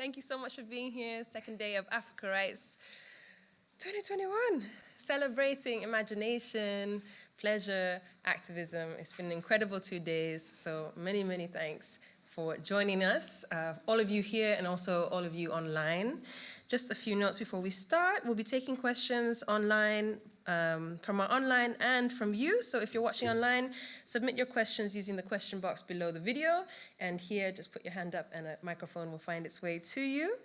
Thank you so much for being here. Second day of Africa Writes 2021. Celebrating imagination, pleasure, activism. It's been an incredible two days. So many, many thanks for joining us, uh, all of you here and also all of you online. Just a few notes before we start. We'll be taking questions online um, from our online and from you. So if you're watching online, submit your questions using the question box below the video. And here, just put your hand up and a microphone will find its way to you.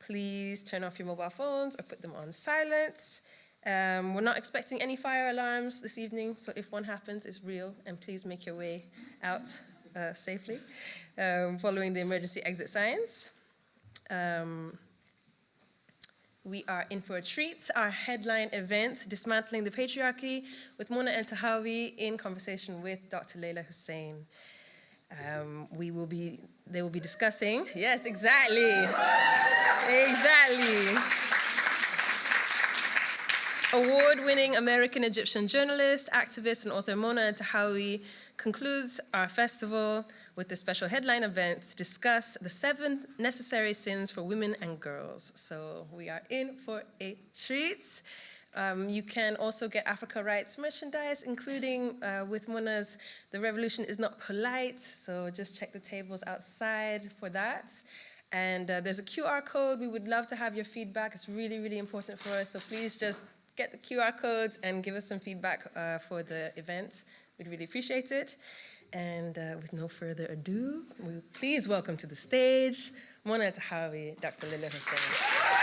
Please turn off your mobile phones or put them on silent. Um, we're not expecting any fire alarms this evening, so if one happens, it's real, and please make your way out uh, safely um, following the emergency exit signs. Um, we are in for a treat. Our headline event, Dismantling the Patriarchy, with Mona Eltahawy in conversation with Dr. Leyla Hussein. Um, we will be, they will be discussing, yes, exactly, exactly. Award-winning American-Egyptian journalist, activist, and author Mona Eltahawy concludes our festival with the special headline event to discuss the seven necessary sins for women and girls. So we are in for a treat. Um, you can also get Africa Writes merchandise, including uh, with Mona's The Revolution is Not Polite, so just check the tables outside for that. And uh, there's a QR code. We would love to have your feedback. It's really, really important for us, so please just get the QR codes and give us some feedback uh, for the event. We'd really appreciate it. And uh, with no further ado, we please welcome to the stage Mona Eltahawy, Dr. Leyla Hussein.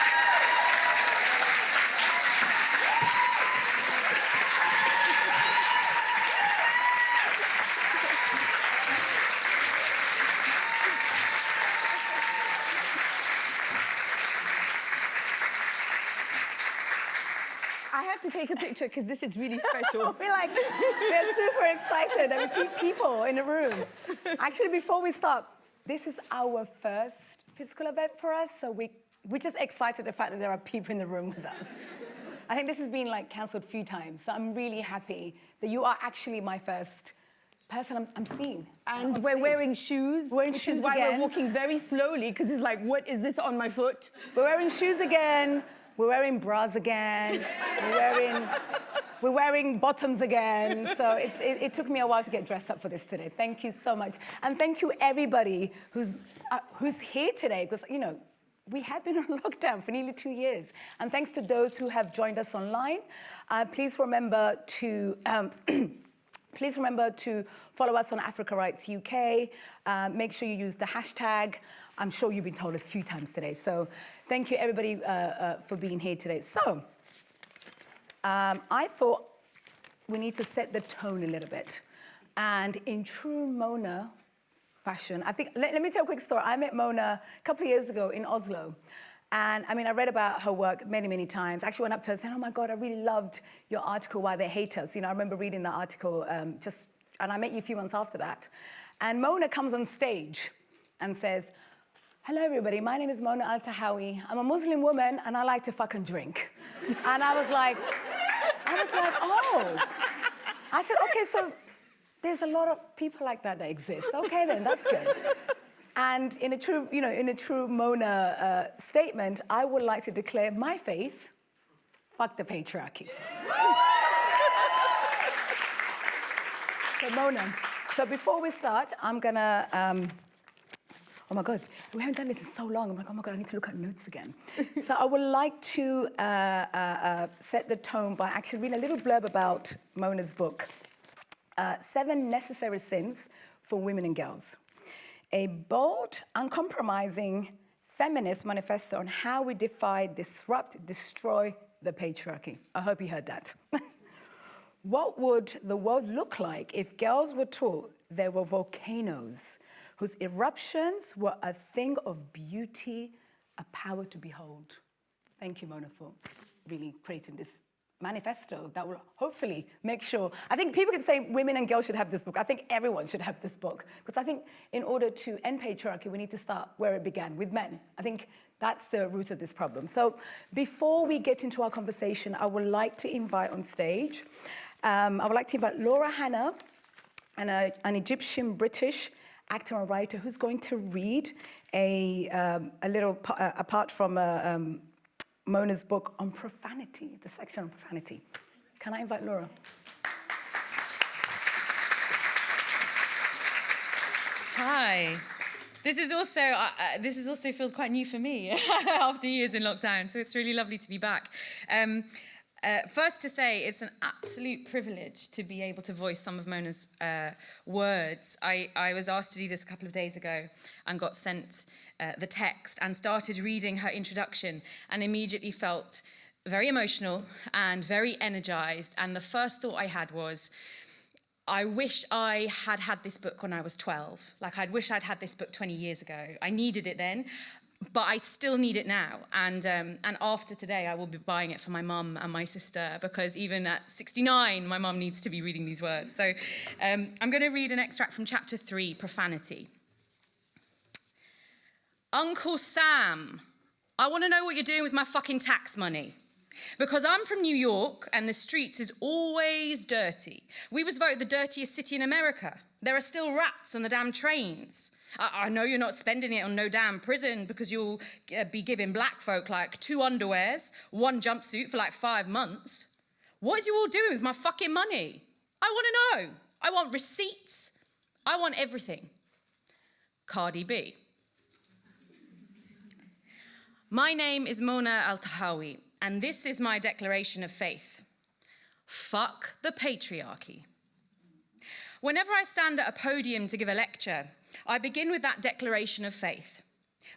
take a picture because this is really special. we're like, we're super excited and we see people in the room. Actually, before we start, this is our first physical event for us, so we, we're just excited the fact that there are people in the room with us. I think this has been like cancelled a few times, so I'm really happy that you are actually my first person I'm, I'm seeing. And we're wearing shoes, we're wearing shoes is why again. we're walking very slowly, because it's like, what is this on my foot? We're wearing shoes again. We're wearing bras again. We're wearing, we're wearing bottoms again. So it, it, took me a while to get dressed up for this today. Thank you so much. And thank you everybody who's, uh, who's here today because, you know, we have been on lockdown for nearly two years. And thanks to those who have joined us online. Uh, please remember to um, Please remember to follow us on Africa Writes UK. Uh, make sure you use the hashtag. I'm sure you've been told a few times today. So Thank you, everybody, uh, uh, for being here today. So, um, I thought we need to set the tone a little bit. And in true Mona fashion, I think, let, let me tell a quick story. I met Mona a couple of years ago in Oslo. And I mean, I read about her work many, many times. I actually went up to her and said, oh my God, I really loved your article, Why They Hate Us. You know, I remember reading that article um, just, and I met you a few months after that. And Mona comes on stage and says, Hello, everybody. My name is Mona Eltahawy. I'm a Muslim woman, and I like to fuck and drink. and I was like, I was like, oh. I said, okay, so there's a lot of people like that that exist. Okay, then, that's good. And in a true, you know, in a true Mona uh, statement, I would like to declare my faith, fuck the patriarchy. so Mona, so before we start, I'm gonna, um, oh my God, we haven't done this in so long. I'm like, oh my God, I need to look at notes again. so I would like to uh, uh, uh, set the tone by actually reading a little blurb about Mona's book, uh, Seven Necessary Sins for Women and Girls. A bold, uncompromising feminist manifesto on how we defy, disrupt, destroy the patriarchy. I hope you heard that. what would the world look like if girls were taught there were volcanoes whose eruptions were a thing of beauty, a power to behold. Thank you, Mona, for really creating this manifesto that will hopefully make sure, I think people keep saying women and girls should have this book. I think everyone should have this book because I think in order to end patriarchy, we need to start where it began, with men. I think that's the root of this problem. So before we get into our conversation, I would like to invite on stage, um, I would like to invite Laura Hanna, an, uh, an Egyptian British actor and writer, who's going to read a, um, a little, uh, apart from uh, um, Mona's book on profanity, the section on profanity. Can I invite Laura? Hi. This is also uh, uh, this is also feels quite new for me after years in lockdown, so it's really lovely to be back. Um, uh, first to say, it's an absolute privilege to be able to voice some of Mona's uh, words. I, I was asked to do this a couple of days ago and got sent uh, the text and started reading her introduction and immediately felt very emotional and very energized. And the first thought I had was, I wish I had had this book when I was 12. Like, I'd wish I'd had this book 20 years ago. I needed it then, but I still need it now. And, um, and after today, I will be buying it for my mum and my sister because even at 69, my mum needs to be reading these words. So um, I'm going to read an extract from chapter 3 Profanity. Uncle Sam, I want to know what you're doing with my fucking tax money. Because I'm from New York and the streets is always dirty. We was voted the dirtiest city in America. There are still rats on the damn trains. I, know you're not spending it on no damn prison because you'll uh, be giving black folk like two underwears, one jumpsuit for like five months. What is you all doing with my fucking money? I want to know. I want receipts. I want everything. Cardi B. My name is Mona Eltahawy, and this is my declaration of faith. Fuck the patriarchy. Whenever I stand at a podium to give a lecture, I begin with that declaration of faith.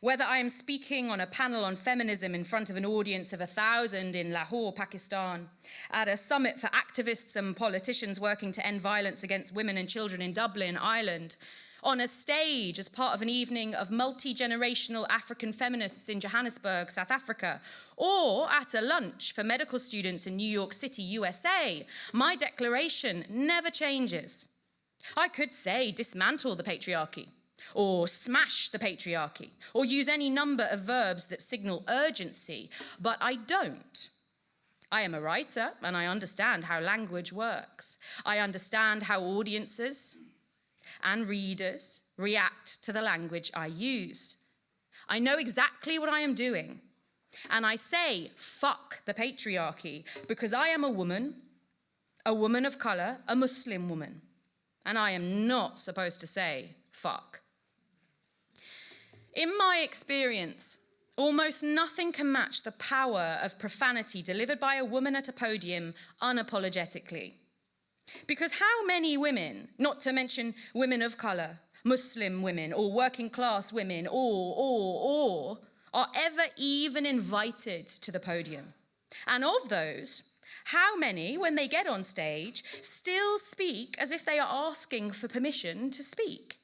Whether I am speaking on a panel on feminism in front of an audience of a thousand in Lahore, Pakistan, at a summit for activists and politicians working to end violence against women and children in Dublin, Ireland, on a stage as part of an evening of multi generational African feminists in Johannesburg, South Africa, or at a lunch for medical students in New York City, USA, my declaration never changes. I could say dismantle the patriarchy, or smash the patriarchy, or use any number of verbs that signal urgency, but I don't. I am a writer and I understand how language works. I understand how audiences, and readers react to the language I use. I know exactly what I am doing. And I say, fuck the patriarchy, because I am a woman, a woman of colour, a Muslim woman. And I am not supposed to say, fuck. In my experience, almost nothing can match the power of profanity delivered by a woman at a podium unapologetically. Because how many women, not to mention women of colour, Muslim women, or working class women, or, or, or, are ever even invited to the podium? And of those, how many, when they get on stage, still speak as if they are asking for permission to speak?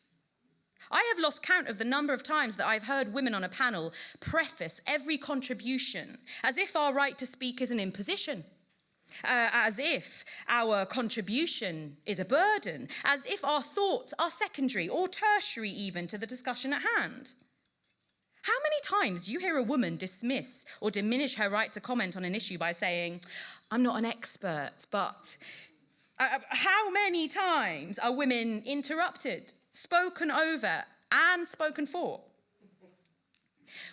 I have lost count of the number of times that I've heard women on a panel preface every contribution as if our right to speak is an imposition uh, as if our contribution is a burden, as if our thoughts are secondary or tertiary even to the discussion at hand. How many times do you hear a woman dismiss or diminish her right to comment on an issue by saying, I'm not an expert, but uh, uh how many times are women interrupted, spoken over, and spoken for?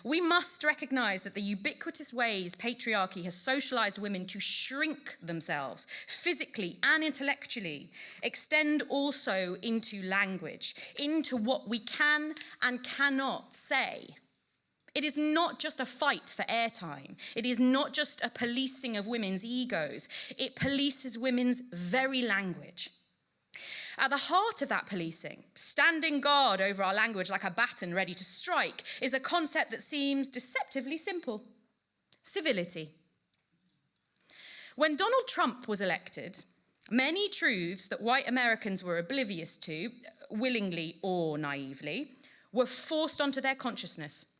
We must recognize that the ubiquitous ways patriarchy has socialized women to shrink themselves physically and intellectually extend also into language, into what we can and cannot say. It is not just a fight for airtime. It is not just a policing of women's egos. It polices women's very language. At the heart of that policing, standing guard over our language like a baton ready to strike, is a concept that seems deceptively simple civility. When Donald Trump was elected, many truths that white Americans were oblivious to, willingly or naively, were forced onto their consciousness.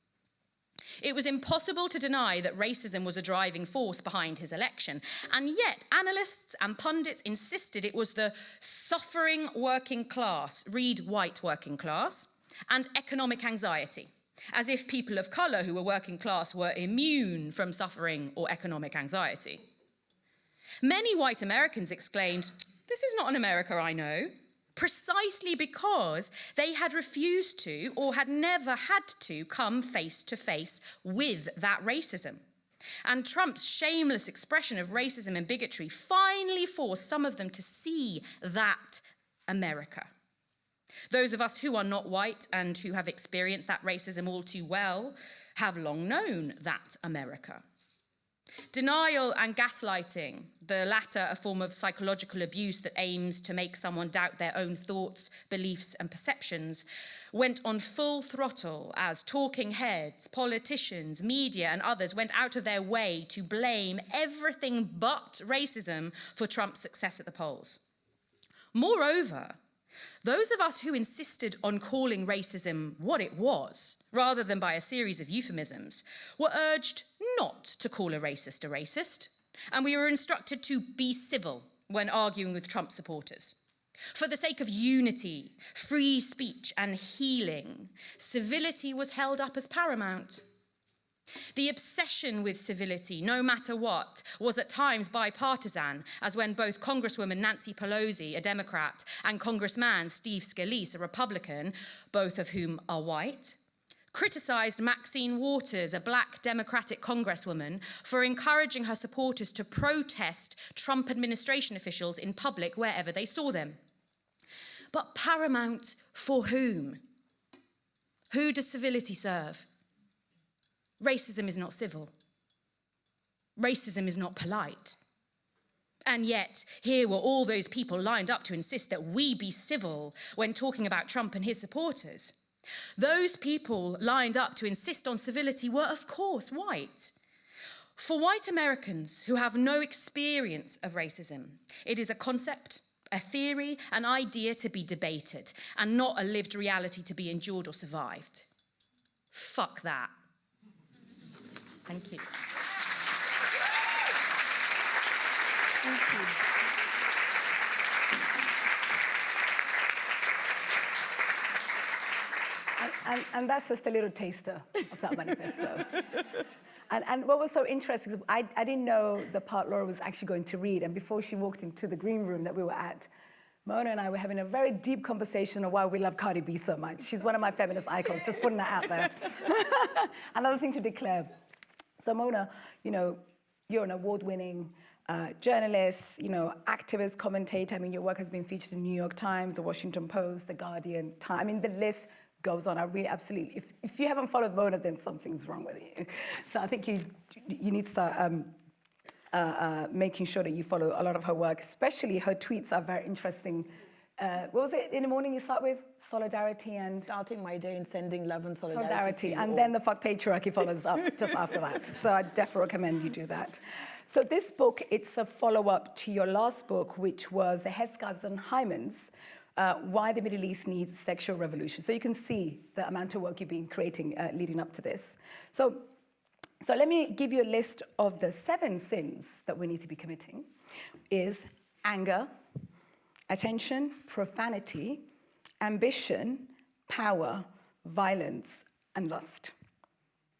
It was impossible to deny that racism was a driving force behind his election. And yet, analysts and pundits insisted it was the suffering working class, read white working class, and economic anxiety, as if people of colour who were working class were immune from suffering or economic anxiety. Many white Americans exclaimed, This is not an America I know. Precisely because they had refused to or had never had to come face to face with that racism. And Trump's shameless expression of racism and bigotry finally forced some of them to see that America. Those of us who are not white and who have experienced that racism all too well have long known that America. Denial and gaslighting, the latter a form of psychological abuse that aims to make someone doubt their own thoughts, beliefs, and perceptions, went on full throttle as talking heads, politicians, media, and others went out of their way to blame everything but racism for Trump's success at the polls. Moreover, those of us who insisted on calling racism what it was, rather than by a series of euphemisms, were urged not to call a racist a racist, and we were instructed to be civil when arguing with Trump supporters. For the sake of unity, free speech, and healing, civility was held up as paramount. The obsession with civility, no matter what, was at times bipartisan, as when both Congresswoman Nancy Pelosi, a Democrat, and Congressman Steve Scalise, a Republican, both of whom are white, criticised Maxine Waters, a black Democratic Congresswoman, for encouraging her supporters to protest Trump administration officials in public wherever they saw them. But paramount for whom? Who does civility serve? Racism is not civil. Racism is not polite. And yet, here were all those people lined up to insist that we be civil when talking about Trump and his supporters. Those people lined up to insist on civility were, of course, white. For white Americans who have no experience of racism, it is a concept, a theory, an idea to be debated, and not a lived reality to be endured or survived. Fuck that. Thank you. And, and, and that's just a little taster of that manifesto. and, and what was so interesting, is I, I didn't know the part Laura was actually going to read. And before she walked into the green room that we were at, Mona and I were having a very deep conversation on why we love Cardi B so much. She's one of my feminist icons, just putting that out there. Another thing to declare. So Mona, you know, you're an award-winning uh, journalist, you know, activist, commentator. I mean, your work has been featured in the New York Times, the Washington Post, the Guardian, Time. I mean, the list goes on. I really absolutely, if, if you haven't followed Mona, then something's wrong with you. So I think you, you need to start um, uh, uh, making sure that you follow a lot of her work, especially her tweets are very interesting. Uh, what was it in the morning you start with? Solidarity and Starting my day and sending love and solidarity. solidarity. And all. then the fuck patriarchy follows up just after that. So I definitely recommend you do that. So this book, it's a follow-up to your last book, which was The Headscarves and Hymens, uh, Why the Middle East Needs Sexual Revolution. So you can see the amount of work you've been creating uh, leading up to this. So, so let me give you a list of the seven sins that we need to be committing. Is anger, attention, profanity, ambition, power, violence, and lust.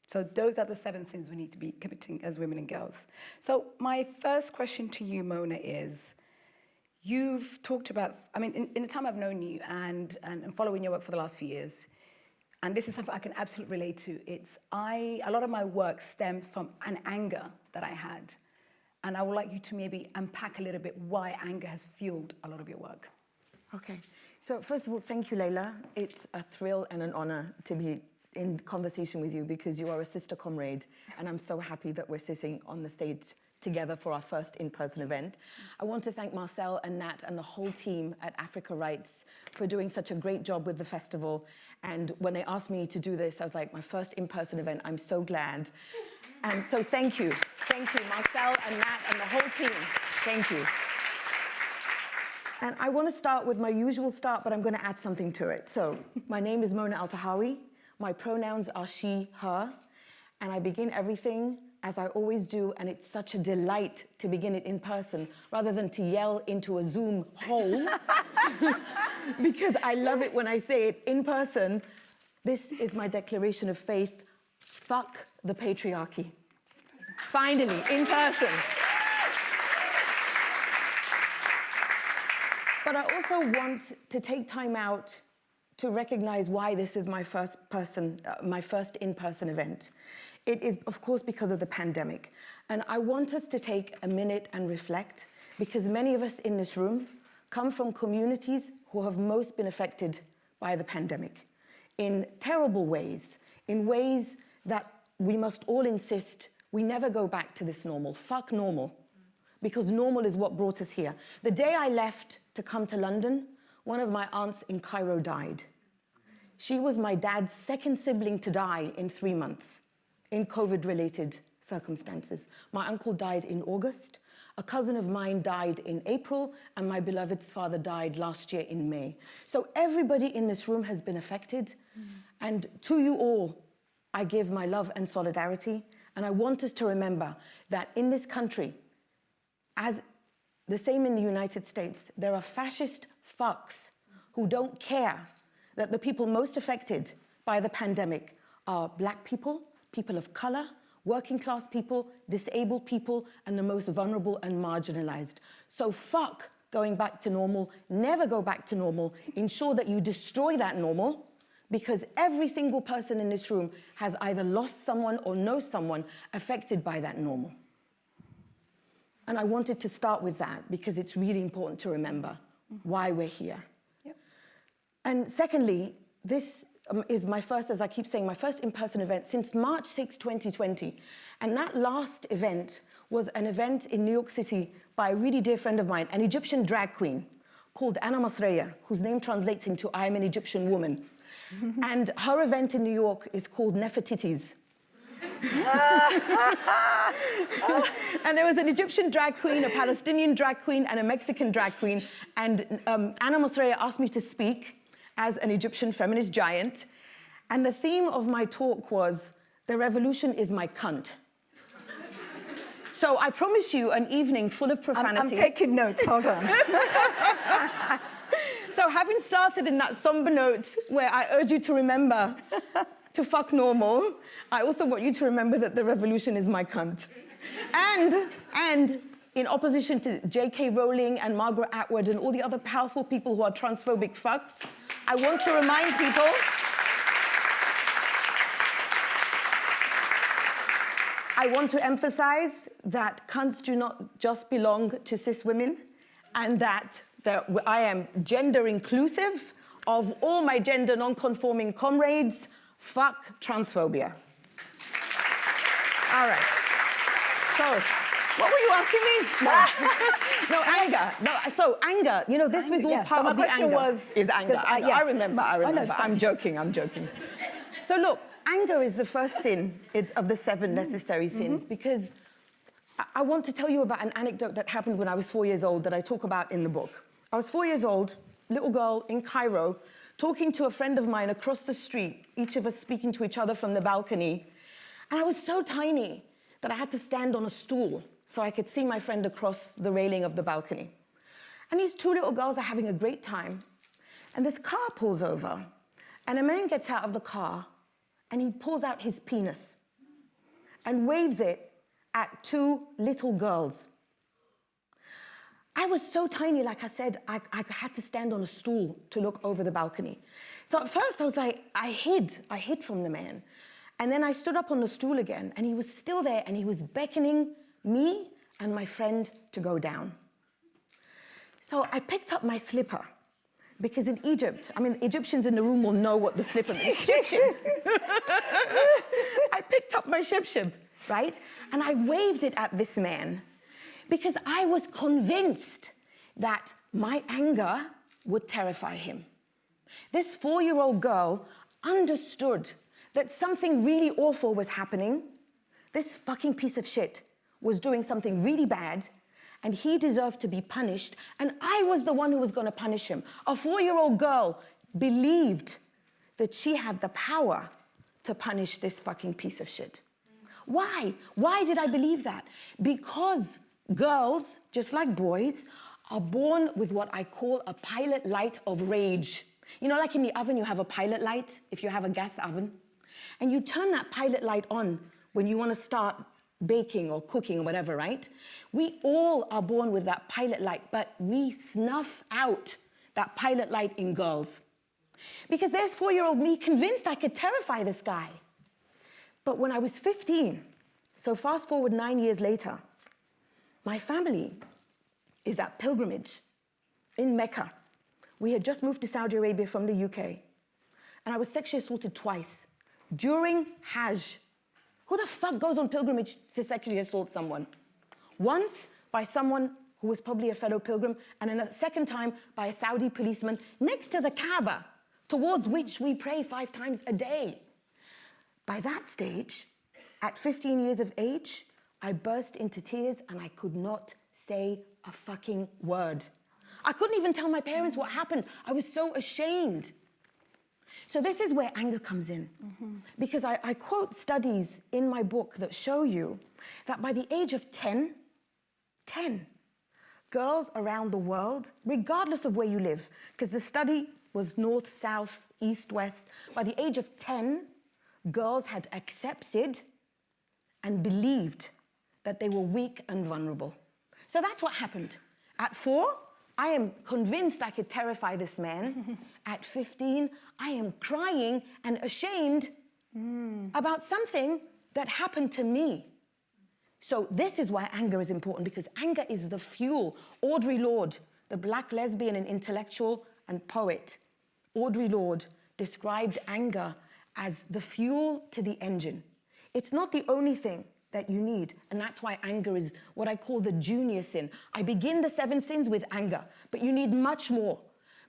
So those are the seven things we need to be committing as women and girls. So my first question to you, Mona, is you've talked about, I mean, in, in the time I've known you and, and, and following your work for the last few years, and this is something I can absolutely relate to, it's I, a lot of my work stems from an anger that I had. And I would like you to maybe unpack a little bit why anger has fueled a lot of your work. Okay. So first of all, thank you, Leyla. It's a thrill and an honor to be in conversation with you because you are a sister comrade, and I'm so happy that we're sitting on the stage together for our first in-person event. I want to thank Marcel and Nat and the whole team at Africa Writes for doing such a great job with the festival. And when they asked me to do this, I was like, my first in-person event, I'm so glad. And so thank you. Thank you, Marcel and Nat and the whole team. Thank you. And I want to start with my usual start, but I'm going to add something to it. So my name is Mona Eltahawy. My pronouns are she, her. And I begin everything as I always do, and it's such a delight to begin it in person rather than to yell into a Zoom hole. because I love it when I say it in person. This is my declaration of faith. Fuck the patriarchy. Finally, in person. But I also want to take time out to recognize why this is my first person, uh, my first in-person event. It is, of course, because of the pandemic. And I want us to take a minute and reflect because many of us in this room come from communities who have most been affected by the pandemic in terrible ways, in ways that we must all insist we never go back to this normal. Fuck normal. Because normal is what brought us here. The day I left to come to London, one of my aunts in Cairo died. She was my dad's second sibling to die in three months in COVID-related circumstances. My uncle died in August. A cousin of mine died in April, and my beloved's father died last year in May. So everybody in this room has been affected. Mm. And to you all, I give my love and solidarity. And I want us to remember that in this country, as the same in the United States, there are fascist fucks who don't care that the people most affected by the pandemic are black people, people of color, working class people, disabled people, and the most vulnerable and marginalized. So fuck going back to normal, never go back to normal, ensure that you destroy that normal, because every single person in this room has either lost someone or knows someone affected by that normal. And I wanted to start with that because it's really important to remember why we're here. Yep. And secondly, this um, is my first, as I keep saying, my first in-person event since March 6, 2020. And that last event was an event in New York City by a really dear friend of mine, an Egyptian drag queen called Anna Masreya, whose name translates into I am an Egyptian woman. and her event in New York is called Nefertiti's. And there was an Egyptian drag queen, a Palestinian drag queen, and a Mexican drag queen. And um, Ana Masreya asked me to speak as an Egyptian feminist giant. And the theme of my talk was, the revolution is my cunt. So I promise you an evening full of profanity. I'm, I'm taking notes, hold on. So having started in that somber note where I urge you to remember to fuck normal, I also want you to remember that the revolution is my cunt. And, and in opposition to J.K. Rowling and Margaret Atwood and all the other powerful people who are transphobic fucks, I want to remind people I want to emphasize that cunts do not just belong to cis women and that that I am gender inclusive of all my gender non-conforming comrades. Fuck transphobia. All right. So, what were you asking me? No, no anger. No, so anger. You know, this was all yeah, part so of the anger. Was, is anger. I, yeah. I remember. I remember. Oh, no, I'm joking. I'm joking. so look, anger is the first sin of the seven necessary sins mm -hmm. because I want to tell you about an anecdote that happened when I was four years old that I talk about in the book. I was four years old, little girl in Cairo, talking to a friend of mine across the street, each of us speaking to each other from the balcony. And I was so tiny that I had to stand on a stool so I could see my friend across the railing of the balcony. And these two little girls are having a great time. And this car pulls over, and a man gets out of the car, and he pulls out his penis and waves it at two little girls. I was so tiny, like I said, I, I, had to stand on a stool to look over the balcony. So at first I was like, I hid, I hid from the man. And then I stood up on the stool again and he was still there and he was beckoning me and my friend to go down. So I picked up my slipper because in Egypt, I mean, Egyptians in the room will know what the slipper is. Shib shib. I picked up my shib shib, right? And I waved it at this man because I was convinced that my anger would terrify him. This four-year-old girl understood that something really awful was happening. This fucking piece of shit was doing something really bad and he deserved to be punished and I was the one who was gonna punish him. A four-year-old girl believed that she had the power to punish this fucking piece of shit. Why? Why did I believe that? Because Girls, just like boys, are born with what I call a pilot light of rage. You know, like in the oven, you have a pilot light, if you have a gas oven. And you turn that pilot light on when you want to start baking or cooking or whatever, right? We all are born with that pilot light, but we snuff out that pilot light in girls. Because there's four year old me convinced I could terrify this guy. But when I was 15, so fast forward nine years later, my family is at pilgrimage in Mecca. We had just moved to Saudi Arabia from the UK. And I was sexually assaulted twice during Hajj. Who the fuck goes on pilgrimage to sexually assault someone? Once by someone who was probably a fellow pilgrim, and then a second time by a Saudi policeman next to the Kaaba, towards which we pray five times a day. By that stage, at 15 years of age, I burst into tears and I could not say a fucking word. I couldn't even tell my parents what happened. I was so ashamed. So this is where anger comes in. Because I, I quote studies in my book that show you that by the age of 10, 10, girls around the world, regardless of where you live, because the study was north, south, east, west, by the age of 10, girls had accepted and believed that they were weak and vulnerable. So that's what happened. At four, I am convinced I could terrify this man. At 15, I am crying and ashamed hmm. about something that happened to me. So this is why anger is important because anger is the fuel. Audre Lorde, the black lesbian and intellectual and poet, Audre Lorde described anger as the fuel to the engine. It's not the only thing that you need, and that's why anger is what I call the junior sin. I begin the seven sins with anger, but you need much more.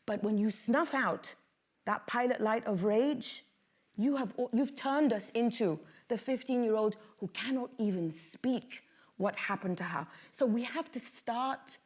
But when you snuff out that pilot light of rage, you have, you've turned us into the 15-year-old who cannot even speak what happened to her. So we have to start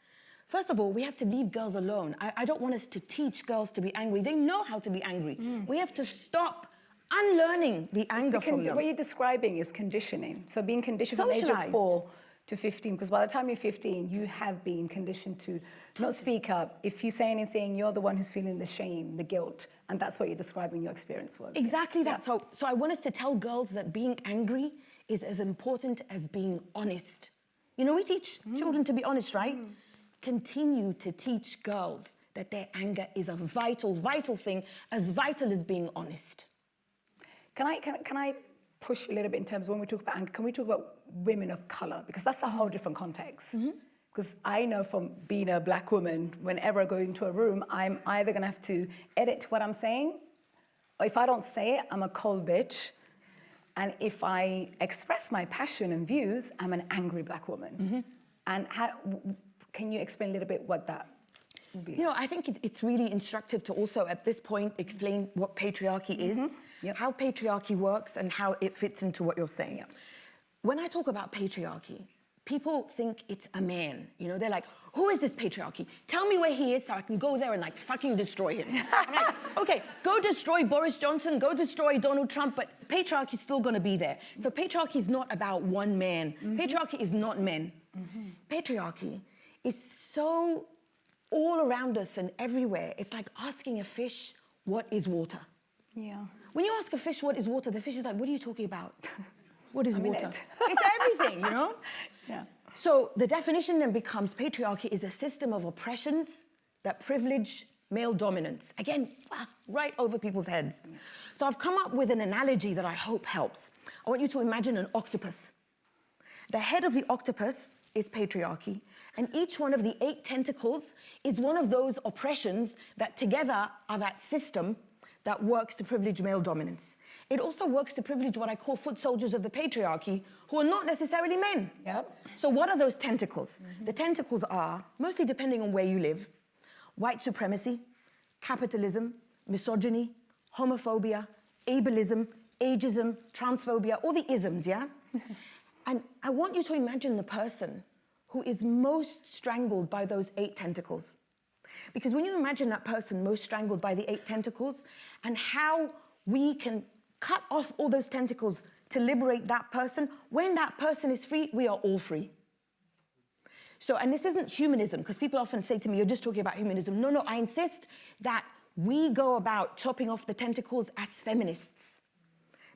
First of all, we have to leave girls alone. I, I, don't want us to teach girls to be angry. They know how to be angry. Mm. We have to stop unlearning the anger the from them. What you're describing is conditioning. So being conditioned from the age of four to 15, because by the time you're 15, you have been conditioned to not speak up. If you say anything, you're the one who's feeling the shame, the guilt, and that's what you're describing your experience was. Exactly yeah. that. So, so I want us to tell girls that being angry is as important as being honest. You know, we teach mm. children to be honest, right? Mm continue to teach girls that their anger is a vital, vital thing, as vital as being honest. Can I, can, can I push a little bit in terms of when we talk about anger, can we talk about women of colour? Because that's a whole different context. Because mm -hmm. I know from being a black woman, whenever I go into a room, I'm either going to have to edit what I'm saying, or if I don't say it, I'm a cold bitch. And if I express my passion and views, I'm an angry black woman. Mm -hmm. And how, can you explain a little bit what that you know, I think it, it's really instructive to also, at this point, explain what patriarchy is, mm -hmm. Yep. how patriarchy works, and how it fits into what you're saying. Yep. When I talk about patriarchy, people think it's a man. You know, they're like, who is this patriarchy? Tell me where he is so I can go there and like fucking destroy him. like, okay, go destroy Boris Johnson, go destroy Donald Trump, but patriarchy is still gonna be there. So patriarchy is not about one man. Mm -hmm. Patriarchy is not men. Mm -hmm. Patriarchy is so all around us and everywhere. It's like asking a fish, what is water? Yeah. When you ask a fish what is water, the fish is like, what are you talking about? what is I'm water? It. it's everything, you know? Yeah. So the definition then becomes patriarchy is a system of oppressions that privilege male dominance. Again, right over people's heads. So I've come up with an analogy that I hope helps. I want you to imagine an octopus. The head of the octopus is patriarchy, and each one of the eight tentacles is one of those oppressions that together are that system that works to privilege male dominance. It also works to privilege what I call foot soldiers of the patriarchy, who are not necessarily men. Yep. So what are those tentacles? Mm -hmm. The tentacles are, mostly depending on where you live, white supremacy, capitalism, misogyny, homophobia, ableism, ageism, transphobia, all the isms, yeah? and I want you to imagine the person who is most strangled by those eight tentacles. Because when you imagine that person most strangled by the eight tentacles and how we can cut off all those tentacles to liberate that person, when that person is free, we are all free. So, and this isn't humanism, because people often say to me, you're just talking about humanism. No, no, I insist that we go about chopping off the tentacles as feminists.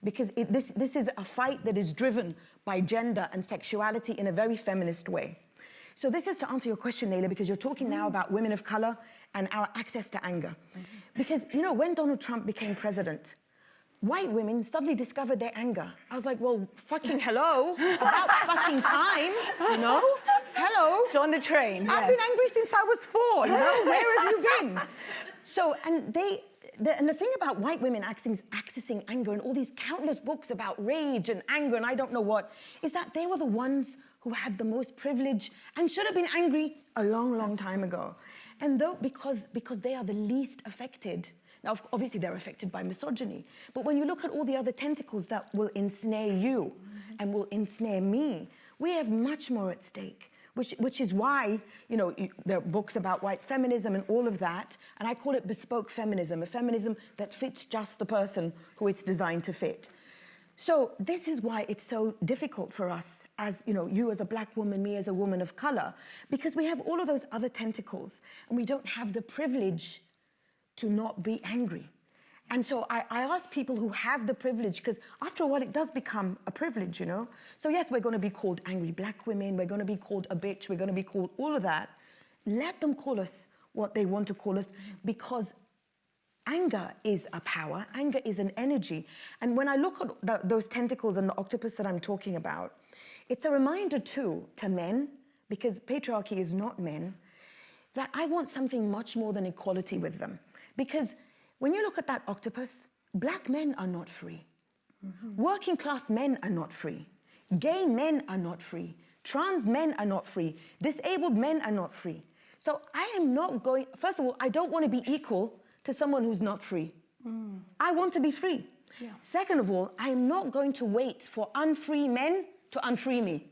because it, this, this is a fight that is driven by gender and sexuality in a very feminist way. So this is to answer your question, Leyla, because you're talking now mm. about women of color and our access to anger. Mm-hmm. Because, you know, when Donald Trump became president, white women suddenly discovered their anger. I was like, well, fucking hello, about fucking time, you know? Hello. Join the train. I've yes. been angry since I was four, you know? Where have you been? So, and they, the, and the thing about white women accessing, accessing anger and all these countless books about rage and anger and I don't know what, is that they were the ones who had the most privilege and should have been angry a long, long time ago. And though, because, because they are the least affected, now obviously they're affected by misogyny, but when you look at all the other tentacles that will ensnare you and will ensnare me, we have much more at stake. Which, which is why, you know, you, there are books about white feminism and all of that, and I call it bespoke feminism, a feminism that fits just the person who it's designed to fit. So this is why it's so difficult for us as, you know, you as a black woman, me as a woman of color, because we have all of those other tentacles and we don't have the privilege to not be angry. And so I, I ask people who have the privilege, because after a while it does become a privilege, you know? So yes, we're gonna be called angry black women, we're gonna be called a bitch, we're gonna be called all of that. Let them call us what they want to call us because anger is a power, anger is an energy. And when I look at th those tentacles and the octopus that I'm talking about, it's a reminder too to men, because patriarchy is not men, that I want something much more than equality with them. Because when you look at that octopus, black men are not free. Mm-hmm. Working class men are not free. Gay men are not free. Trans men are not free. Disabled men are not free. So I am not going, first of all, I don't want to be equal to someone who's not free. Mm. I want to be free. Second of all, I am not going to wait for unfree men to unfree me.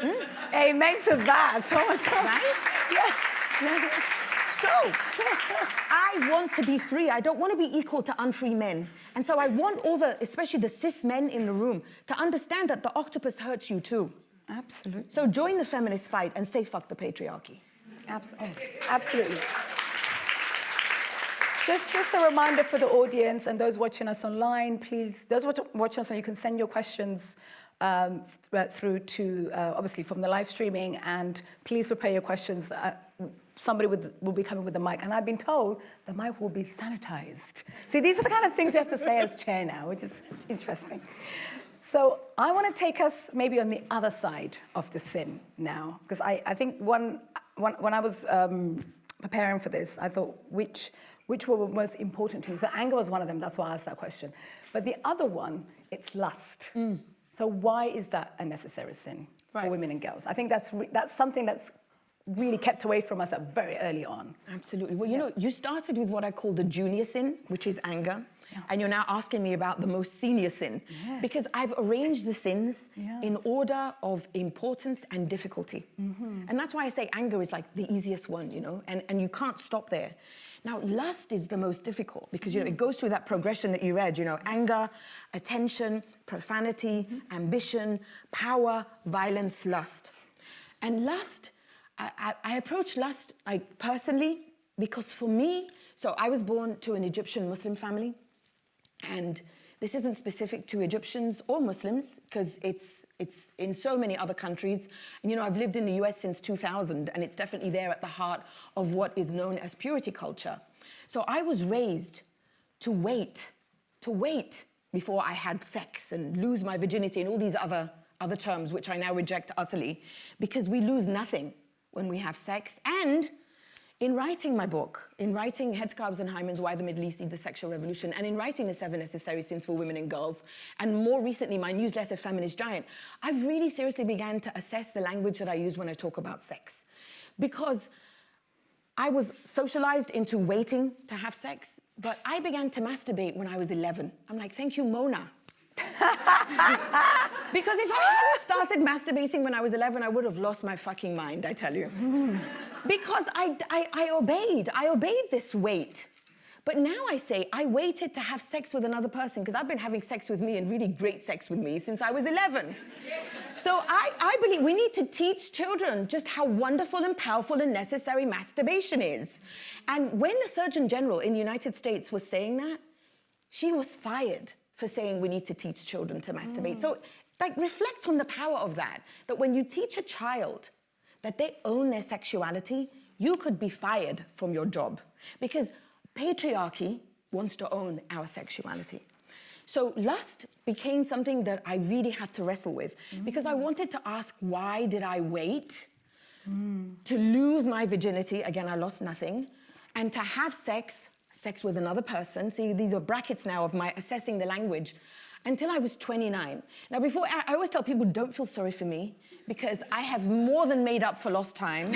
Hmm? Amen to that. Oh my God. Right? Yes. So, I want to be free. I don't want to be equal to unfree men. And so I want all the, especially the cis men in the room, to understand that the octopus hurts you too. Absolutely. So join the feminist fight and say fuck the patriarchy. Oh, absolutely. Just, just a reminder for the audience and those watching us online, please, those watching us, online, you can send your questions um, through to, uh, obviously, from the live streaming, and please prepare your questions. Uh, somebody with, will be coming with the mic, and I've been told the mic will be sanitized. See, these are the kind of things you have to say as chair now, which is interesting. So I want to take us maybe on the other side of the sin now, because I, I think one, one, when I was um, preparing for this, I thought which, which were most important to you. So anger was one of them, that's why I asked that question. But the other one, it's lust. Mm. So why is that a necessary sin for women and girls? I think that's, that's something that's really kept away from us at very early on. Absolutely. Well, you know, you started with what I call the junior sin, which is anger. And you're now asking me about the most senior sin. Yeah. Because I've arranged the sins Yeah. in order of importance and difficulty. Mm-hmm. And that's why I say anger is like the easiest one, you know, and, and you can't stop there. Now, lust is the most difficult because, you know, it mm. goes through that progression that you read, you know, anger, attention, profanity, mm-hmm. ambition, power, violence, lust. And lust, I, I, I approach lust I, personally because for me, so I was born to an Egyptian Muslim family. And this isn't specific to Egyptians or Muslims because it's, it's in so many other countries. And you know, I've lived in the US since 2000 and it's definitely there at the heart of what is known as purity culture. So I was raised to wait, to wait before I had sex and lose my virginity and all these other, other terms which I now reject utterly because we lose nothing when we have sex. And in writing my book, in writing Headscarves and Hymens, Why the Middle East Needs the Sexual Revolution, and in writing The Seven Necessary Sins for Women and Girls, and more recently my newsletter, Feminist Giant, I've really seriously began to assess the language that I use when I talk about sex. Because I was socialized into waiting to have sex, but I began to masturbate when I was 11. I'm like, thank you, Mona. Because if I hadn't started masturbating when I was 11, I would have lost my fucking mind, I tell you. because I, I, I obeyed, I obeyed this wait. But now I say, I waited to have sex with another person because I've been having sex with me and really great sex with me since I was 11. So I, I believe we need to teach children just how wonderful and powerful and necessary masturbation is. And when the Surgeon General in the United States was saying that, she was fired for saying we need to teach children to masturbate. So, like, reflect on the power of that. That when you teach a child that they own their sexuality, you could be fired from your job because patriarchy wants to own our sexuality. So lust became something that I really had to wrestle with because I wanted to ask why did I wait to lose my virginity, again I lost nothing, and to have sex, sex with another person, see these are brackets now of my assessing the language, until I was 29. Now before, I I always tell people don't feel sorry for me because I have more than made up for lost time.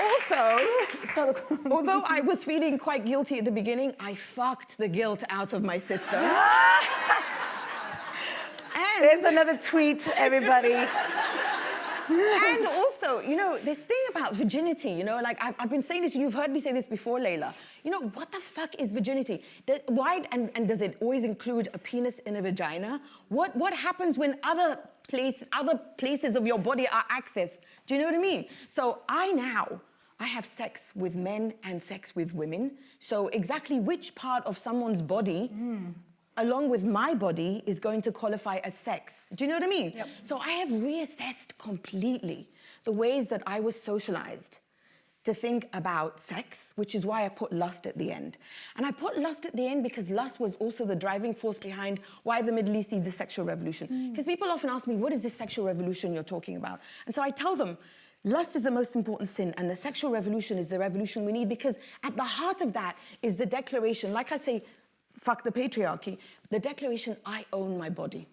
also, It's not the- although I was feeling quite guilty at the beginning, I fucked the guilt out of my system. and There's another tweet, everybody. and also, you know, this thing about virginity, you know, like I've, I've been saying this, you've heard me say this before, Leyla. You know, what the fuck is virginity? Why, and, and does it always include a penis in a vagina? What, what happens when other places, other places of your body are accessed? Do you know what I mean? So I now, I have sex with men and sex with women. So exactly which part of someone's body hmm. Along with my body is going to qualify as sex. Do you know what I mean? Yep. So I have reassessed completely the ways that I was socialized to think about sex, which is why I put lust at the end. And I put lust at the end because lust was also the driving force behind why the Middle East needs a sexual revolution. Mm. Because people often ask me, what is this sexual revolution you're talking about? And so I tell them, Lust is the most important sin, and the sexual revolution is the revolution we need because at the heart of that is the declaration, like I say, fuck the patriarchy, the declaration, I own my body.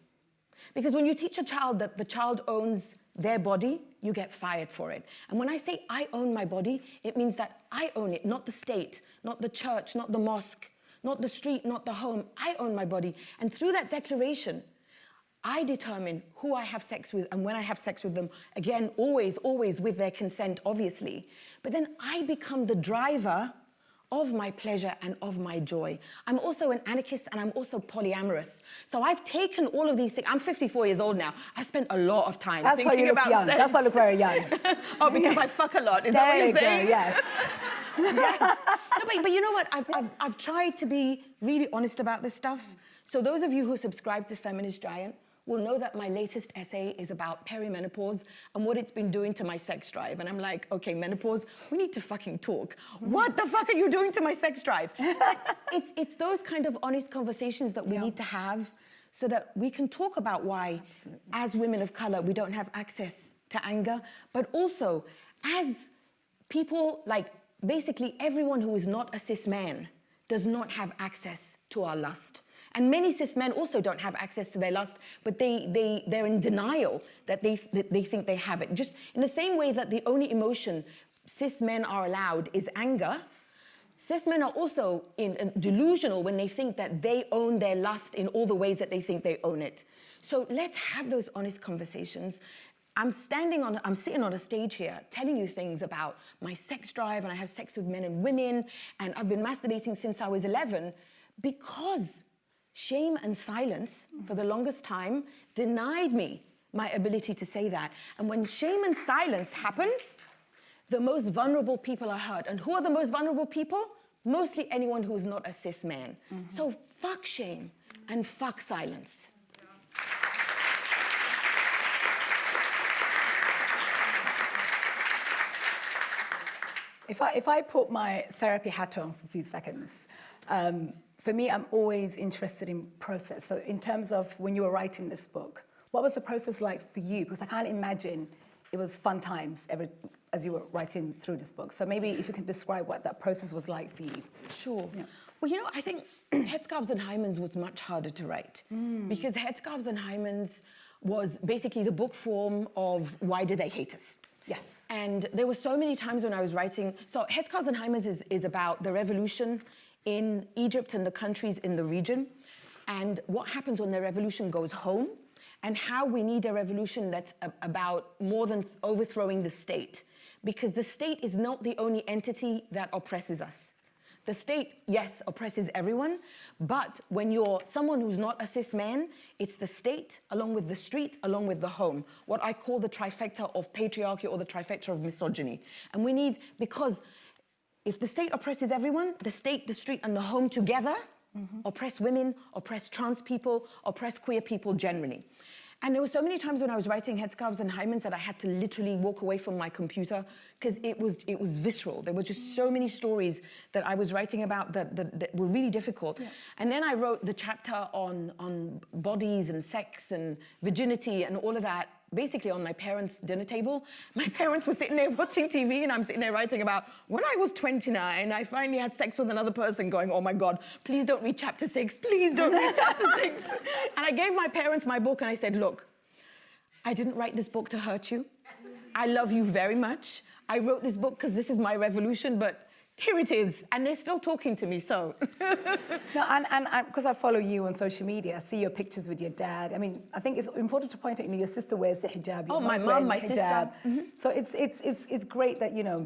Because when you teach a child that the child owns their body, you get fired for it. And when I say I own my body, it means that I own it, not the state, not the church, not the mosque, not the street, not the home. I own my body. And through that declaration, I determine who I have sex with and when I have sex with them. Again, always, always with their consent, obviously. But then I become the driver of my pleasure and of my joy. I'm also an anarchist and I'm also polyamorous. So I've taken all of these things. I'm 54 years old now. I spent a lot of time That's why thinking about young. sex. That's why I look very young. oh, because I fuck a lot. Is there that what you you're go, saying? yes. yes. No, but, but you know what? I've, I've, I've tried to be really honest about this stuff. So those of you who subscribe to Feminist Giant will know that my latest essay is about perimenopause and what it's been doing to my sex drive. And I'm like, okay, menopause, we need to fucking talk. What the fuck are you doing to my sex drive? it's, it's those kind of honest conversations that we Yeah. need to have so that we can talk about why, as women of color, we don't have access to anger, but also as people, like basically everyone who is not a cis man does not have access to our lust. And many cis men also don't have access to their lust, but they, they, they're in denial that they, that they think they have it. Just in the same way that the only emotion cis men are allowed is anger, cis men are also in, in delusional when they think that they own their lust in all the ways that they think they own it. So let's have those honest conversations. I'm standing on, I'm sitting on a stage here telling you things about my sex drive and I have sex with men and women and I've been masturbating since I was 11 because shame and silence for the longest time denied me my ability to say that. And when shame and silence happen, the most vulnerable people are hurt. And who are the most vulnerable people? Mostly anyone who is not a cis man. Mm-hmm. So fuck shame and fuck silence. If I, if I put my therapy hat on for a few seconds, um, for me, I'm always interested in process. So in terms of when you were writing this book, what was the process like for you? Because I can't imagine it was fun times every, as you were writing through this book. So maybe if you can describe what that process was like for you. Sure. Well, you know, I think Headscarves and Hymens was much harder to write because Headscarves and Hymens was basically the book form of Why Did They Hate Us? Yes. And there were so many times when I was writing. So Headscarves and Hymens is, is about the revolution in Egypt and the countries in the region, and what happens when the revolution goes home, and how we need a revolution that's about more than overthrowing the state, because the state is not the only entity that oppresses us. The state, yes, oppresses everyone, but when you're someone who's not a cis man, it's the state, along with the street, along with the home, what I call the trifecta of patriarchy or the trifecta of misogyny. And we need, because if the state oppresses everyone, the state, the street, and the home together mm-hmm. oppress women, oppress trans people, oppress queer people generally. And there were so many times when I was writing headscarves and hymens that I had to literally walk away from my computer because it was it was visceral. There were just so many stories that I was writing about that, that, that were really difficult. And then I wrote the chapter on on bodies and sex and virginity and all of that basically on my parents' dinner table. My parents were sitting there watching TV and I'm sitting there writing about when I was 29, I finally had sex with another person going, oh my God, please don't read chapter six, please don't read chapter six. And I gave my parents my book and I said, look, I didn't write this book to hurt you. I love you very much. I wrote this book because this is my revolution, but here it is. And they're still talking to me, so. No, and and because I follow you on social media, I see your pictures with your dad. I mean, I think it's important to point out, you know, your sister wears the hijab. Your Oh, my wearing my the sister. Mm-hmm. hijab. So it's it's it's it's great that you know,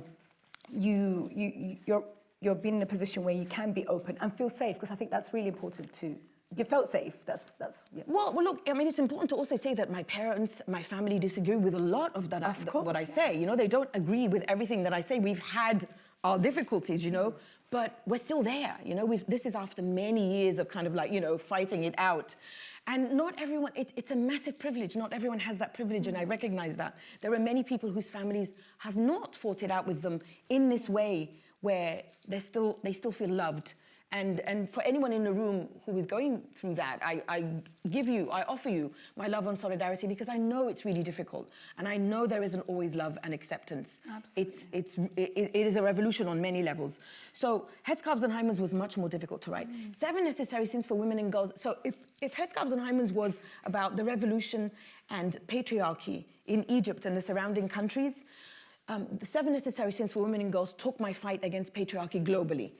you you you- you're you're being in a position where you can be open and feel safe because I think that's really important too. You felt safe. That's that's. Yeah. Well, well, look, I mean, it's important to also say that my parents, my family disagree with a lot of that, Of course, what I yeah. say. You know, they don't agree with everything that I say. We've had our difficulties, you know, but we're still there. You know, this is after many years of kind of like, you know, fighting it out. And not everyone, it, it's a massive privilege. Not everyone has that privilege, and I recognize that. There are many people whose families have not fought it out with them in this way where they're still, they still feel loved. And, and for anyone in the room who is going through that, I, I give you, I offer you my love and solidarity because I know it's really difficult. And I know there isn't always love and acceptance. Absolutely. It's, it's, it, it is a revolution on many levels. So Headscarves and Hymens was much more difficult to write. Mm. Seven Necessary Sins for Women and Girls. So if, if Headscarves and Hymens was about the revolution and patriarchy in Egypt and the surrounding countries, um, the seven necessary sins for women and girls took my fight against patriarchy globally.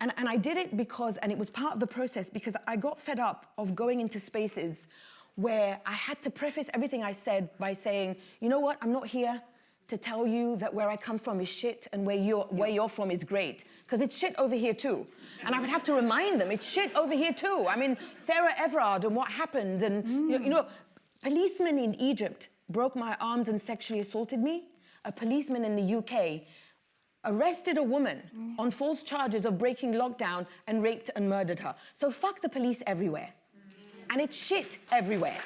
And, and I did it because, and it was part of the process, because I got fed up of going into spaces where I had to preface everything I said by saying, you know what, I'm not here to tell you that where I come from is shit and where you're, where you're from is great. Because it's shit over here too. And I would have to remind them, it's shit over here too. I mean, Sarah Everard and what happened, and you, know, you know, policemen in Egypt broke my arms and sexually assaulted me. A policeman in the UK arrested a woman on false charges of breaking lockdown and raped and murdered her. So fuck the police everywhere. And it's shit everywhere.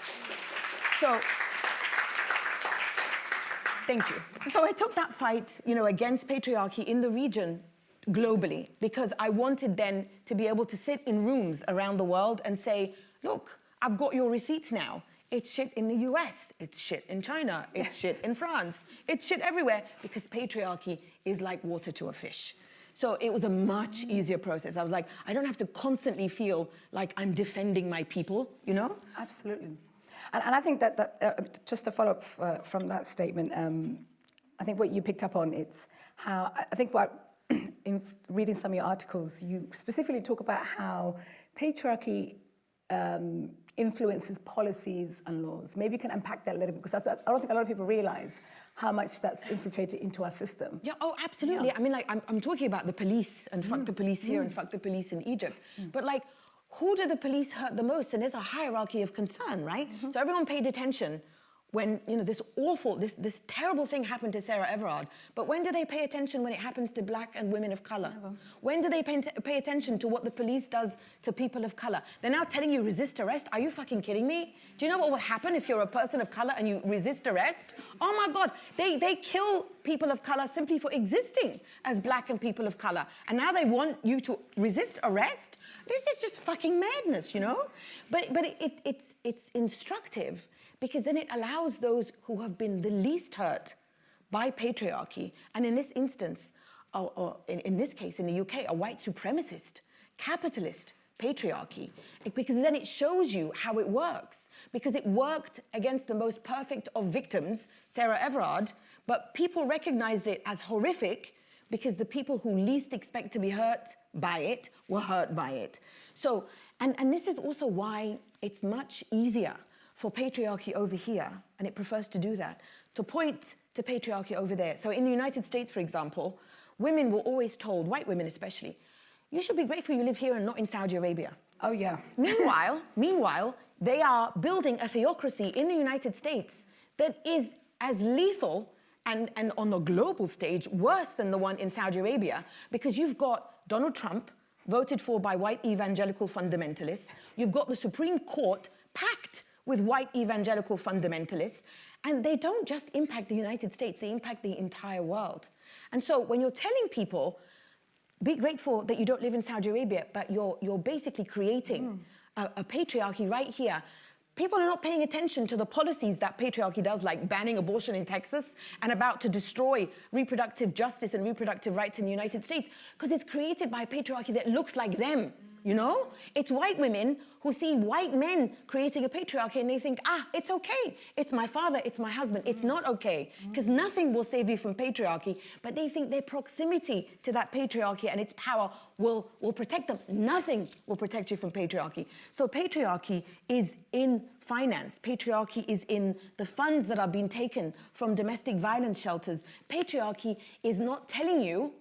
So Thank you. So I took that fight, you know, against patriarchy in the region globally because I wanted then to be able to sit in rooms around the world and say, look, I've got your receipts now. It's shit in the US, it's shit in China, it's shit in France, it's shit everywhere because patriarchy is like water to a fish. So it was a much easier process. I was like, I don't have to constantly feel like I'm defending my people, you know? Absolutely. And, and I think that, that uh, just to follow up uh, from that statement, um, I think what you picked up on, it's how, I think what, in reading some of your articles, you specifically talk about how patriarchy um, influences policies and laws. Maybe you can unpack that a little bit, because that's, I don't think a lot of people realize how much that's infiltrated into our system. Yeah, oh, absolutely. I mean, like, I'm, I'm talking about the police and fuck the mm. police here and mm. fuck the police in Egypt. Mm. But, like, who do the police hurt the most? And there's a hierarchy of concern, right? Mm-hmm. So everyone paid attention when, you know, this awful, this, this terrible thing happened to Sarah Everard. But when do they pay attention when it happens to black and women of color? Never. When do they pay, pay attention to what the police does to people of color? They're now telling you resist arrest. Are you fucking kidding me? Do you know what will happen if you're a person of color and you resist arrest? Oh my God, they, they kill people of color simply for existing as black and people of color. And now they want you to resist arrest? This is just fucking madness, you know? But, but it, it, it's, it's instructive because then it allows those who have been the least hurt by patriarchy, and in this instance, or, or in, in this case, in the UK, a white supremacist, capitalist patriarchy, because then it shows you how it works. Because it worked against the most perfect of victims, Sarah Everard, but people recognized it as horrific because the people who least expect to be hurt by it were hurt by it. So, and, and this is also why it's much easier for patriarchy over here, and it prefers to do that, to point to patriarchy over there. So in the United States, for example, women were always told, white women especially, you should be grateful you live here and not in Saudi Arabia. Oh, yeah. Meanwhile, meanwhile, they are building a theocracy in the United States that is as lethal and, and on the global stage, worse than the one in Saudi Arabia, because you've got Donald Trump, voted for by white evangelical fundamentalists. You've got the Supreme Court packed with white evangelical fundamentalists. And they don't just impact the United States, they impact the entire world. And so when you're telling people, be grateful that you don't live in Saudi Arabia, but you're, you're basically creating mm. a, a patriarchy right here. People are not paying attention to the policies that patriarchy does, like banning abortion in Texas and about to destroy reproductive justice and reproductive rights in the United States, because it's created by a patriarchy that looks like them. You know? It's white women who see white men creating a patriarchy and they think, ah, it's okay. It's my father, it's my husband. It's not okay. Because nothing will save you from patriarchy. But they think their proximity to that patriarchy and its power will, will protect them. Nothing will protect you from patriarchy. So patriarchy is in finance. Patriarchy is in the funds that are being taken from domestic violence shelters. Patriarchy is not telling you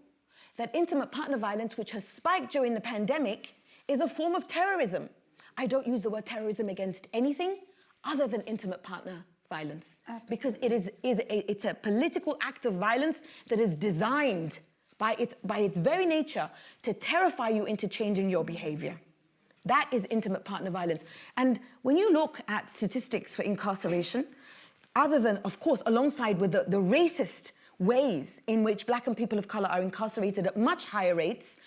that intimate partner violence, which has spiked during the pandemic, is a form of terrorism. I don't use the word terrorism against anything other than intimate partner violence. Absolutely. Because it is, is a, it's a political act of violence that is designed by its, by its very nature to terrify you into changing your behavior. That is intimate partner violence. And when you look at statistics for incarceration, other than, of course, alongside with the, the racist ways in which black and people of color are incarcerated at much higher rates,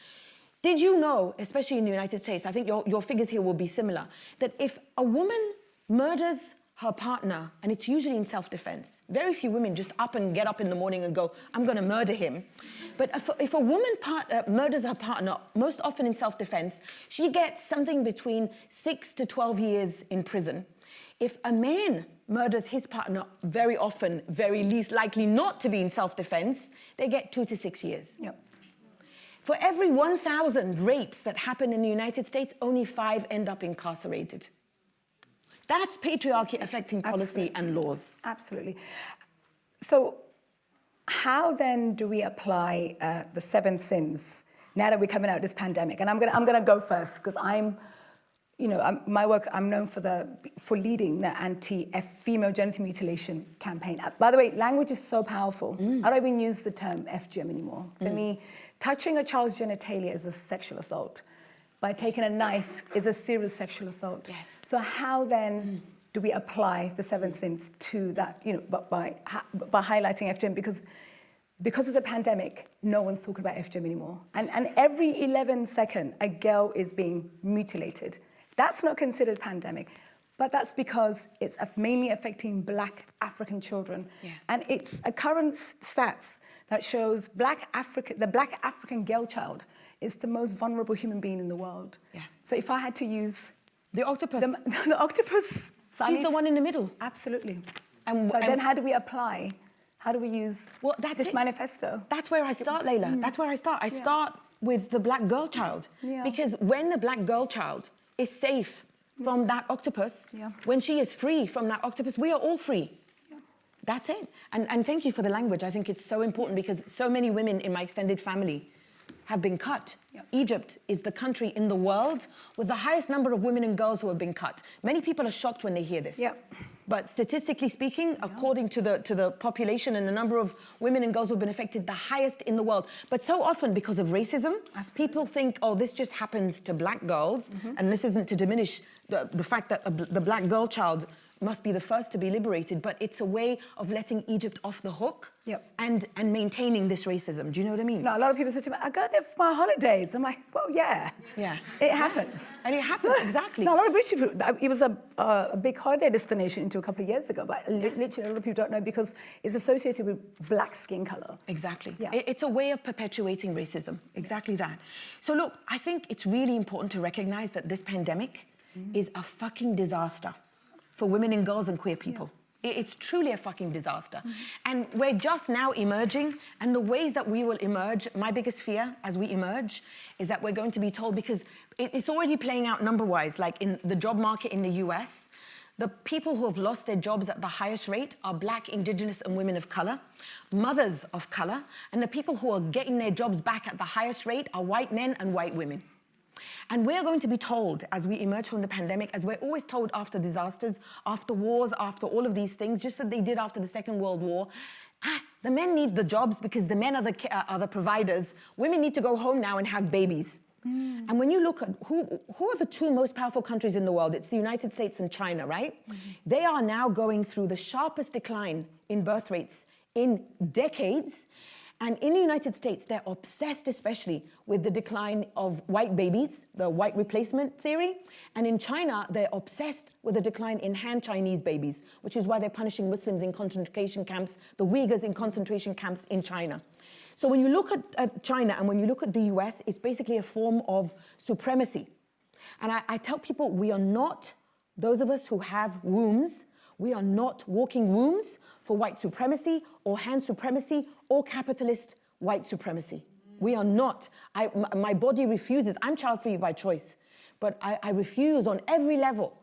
did you know, especially in the United States, I think your, your figures here will be similar, that if a woman murders her partner, and it's usually in self-defense, very few women just up and get up in the morning and go, I'm gonna murder him. But if, if a woman part, uh, murders her partner, most often in self-defense, she gets something between six to 12 years in prison. If a man murders his partner, very often, very least likely not to be in self-defense, they get two to six years. Yep. For every 1,000 rapes that happen in the United States, only five end up incarcerated. That's patriarchy affecting policy and laws. Absolutely. So how then do we apply uh, the seven sins now that we're coming out of this pandemic? And I'm gonna, I'm gonna go first because I'm, you know, I'm, my work, I'm known for, the, for leading the anti-female genital mutilation campaign. Uh, By the way, language is so powerful. Mm. I don't even use the term FGM anymore. For me, touching a child's genitalia is a sexual assault. By taking a knife is a serious sexual assault. Yes. So how then do we apply the seven sins to that, you know, but by, by highlighting FGM? Because because of the pandemic, no one's talking about FGM anymore. And, and every 11 second, a girl is being mutilated. That's not considered pandemic, but that's because it's mainly affecting black African children. Yeah. And it's a current stats that shows black Africa, the black African girl child is the most vulnerable human being in the world. Yeah. So if I had to use The octopus. the, the octopus, so She's the one in the middle. Absolutely. And- so and- then how do we apply? How do we use Well, that's this it. manifesto? That's where I start, Leyla. Mm. That's where I start. I start with the black girl child. Yeah. Because when the black girl child is safe from mm. that octopus, Yeah. when she is free from that octopus, we are all free. That's it. And, and thank you for the language. I think it's so important because so many women in my extended family have been cut. Yeah. Egypt is the country in the world with the highest number of women and girls who have been cut. Many people are shocked when they hear this. Yeah. But statistically speaking, according to the, to the population and the number of women and girls who have been affected, the highest in the world. But so often, because of racism, people think, oh, this just happens to black girls. Mm-hmm. And this isn't to diminish the, the fact that a the black girl child must be the first to be liberated, but it's a way of letting Egypt off the hook Yep. and, and maintaining this racism. Do you know what I mean? No, a lot of people say to me, I go there for my holidays. I'm like, well, yeah. Yeah. It happens. And it happens, exactly. No, a lot of British people, it was a, uh, a big holiday destination until a couple of years ago, but li- literally a lot of people don't know because it's associated with black skin color. Exactly. Yeah. It- It's a way of perpetuating racism. Exactly that. So look, I think it's really important to recognize that this pandemic is a fucking disaster for women and girls and queer people. I- It's truly a fucking disaster. Mm-hmm. And we're just now emerging, and the ways that we will emerge, my biggest fear as we emerge is that we're going to be told, because it's already playing out number wise, like in the job market in the US, the people who have lost their jobs at the highest rate are black, indigenous, and women of color, mothers of color, and the people who are getting their jobs back at the highest rate are white men and white women. And we're going to be told as we emerge from the pandemic, as we're always told after disasters, after wars, after all of these things, just as they did after the Second World War, ah, The men need the jobs because the men are the, ca- are the providers. Women need to go home now and have babies. And when you look at who, who are the two most powerful countries in the world, it's the United States and China, right? They are now going through the sharpest decline in birth rates in decades. And in the United States, they're obsessed especially with the decline of white babies, the white replacement theory. And in China, they're obsessed with the decline in Han Chinese babies, which is why they're punishing Muslims in concentration camps, the Uyghurs in concentration camps in China. So when you look at, at China and when you look at the US, it's basically a form of supremacy. And I, I tell people we are not, those of us who have wombs, we are not walking wombs for white supremacy or Han supremacy or capitalist white supremacy. We are not. I, my body refuses. I'm child free by choice, but I, I refuse on every level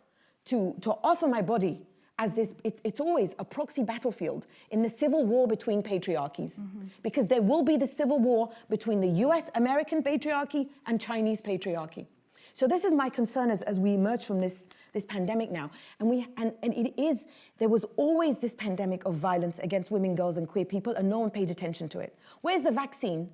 to, to offer my body as this, it's, it's always a proxy battlefield in the civil war between patriarchies. Mm-hmm. Because there will be the civil war between the US American patriarchy and Chinese patriarchy. So this is my concern as, as we emerge from this, this pandemic now. And, we, and, and it is, there was always this pandemic of violence against women, girls, and queer people, and no one paid attention to it. Where's the vaccine?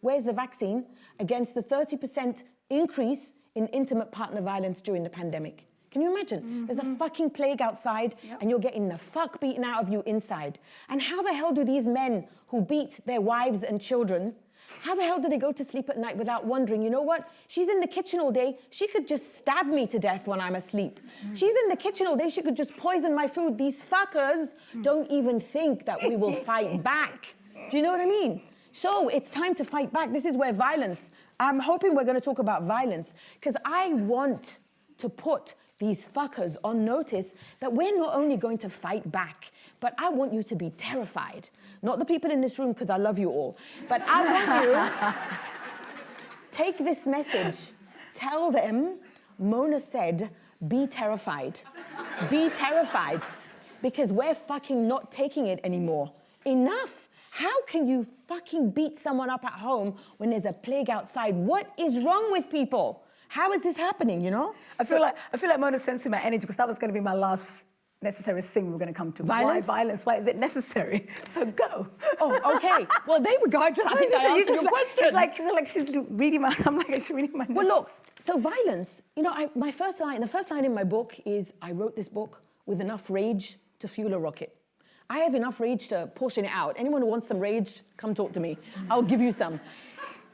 Where's the vaccine against the 30% increase in intimate partner violence during the pandemic? Can you imagine? There's a mm-hmm. fucking plague outside and you're getting the fuck beaten out of you inside. And how the hell do these men who beat their wives and children, how the hell do they go to sleep at night without wondering, you know what? She's in the kitchen all day. She could just stab me to death when I'm asleep. She's in the kitchen all day. She could just poison my food. These fuckers don't even think that we will fight back. Do you know what I mean? So it's time to fight back. This is where violence, I'm hoping we're going to talk about violence because I want to put these fuckers on notice that we're not only going to fight back, but I want you to be terrified. Not the people in this room because I love you all, but I want you take this message, tell them Mona said, be terrified. Be terrified because we're fucking not taking it anymore. Enough. How can you fucking beat someone up at home when there's a plague outside? What is wrong with people? How is this happening, you know? I feel like I feel like Mona sensing my energy because that was going to be my last necessary thing we're going to come to. Violence? Why violence? Why is it necessary? So go. Oh, okay. Well, they were go. I, think I answered your like- question. It's like, it's like she's reading my. I'm like she's reading my. Well, look, so violence, you know, I, my first line, the first line in my book is I wrote this book with enough rage to fuel a rocket. I have enough rage to portion it out. Anyone who wants some rage, come talk to me. I'll give you some.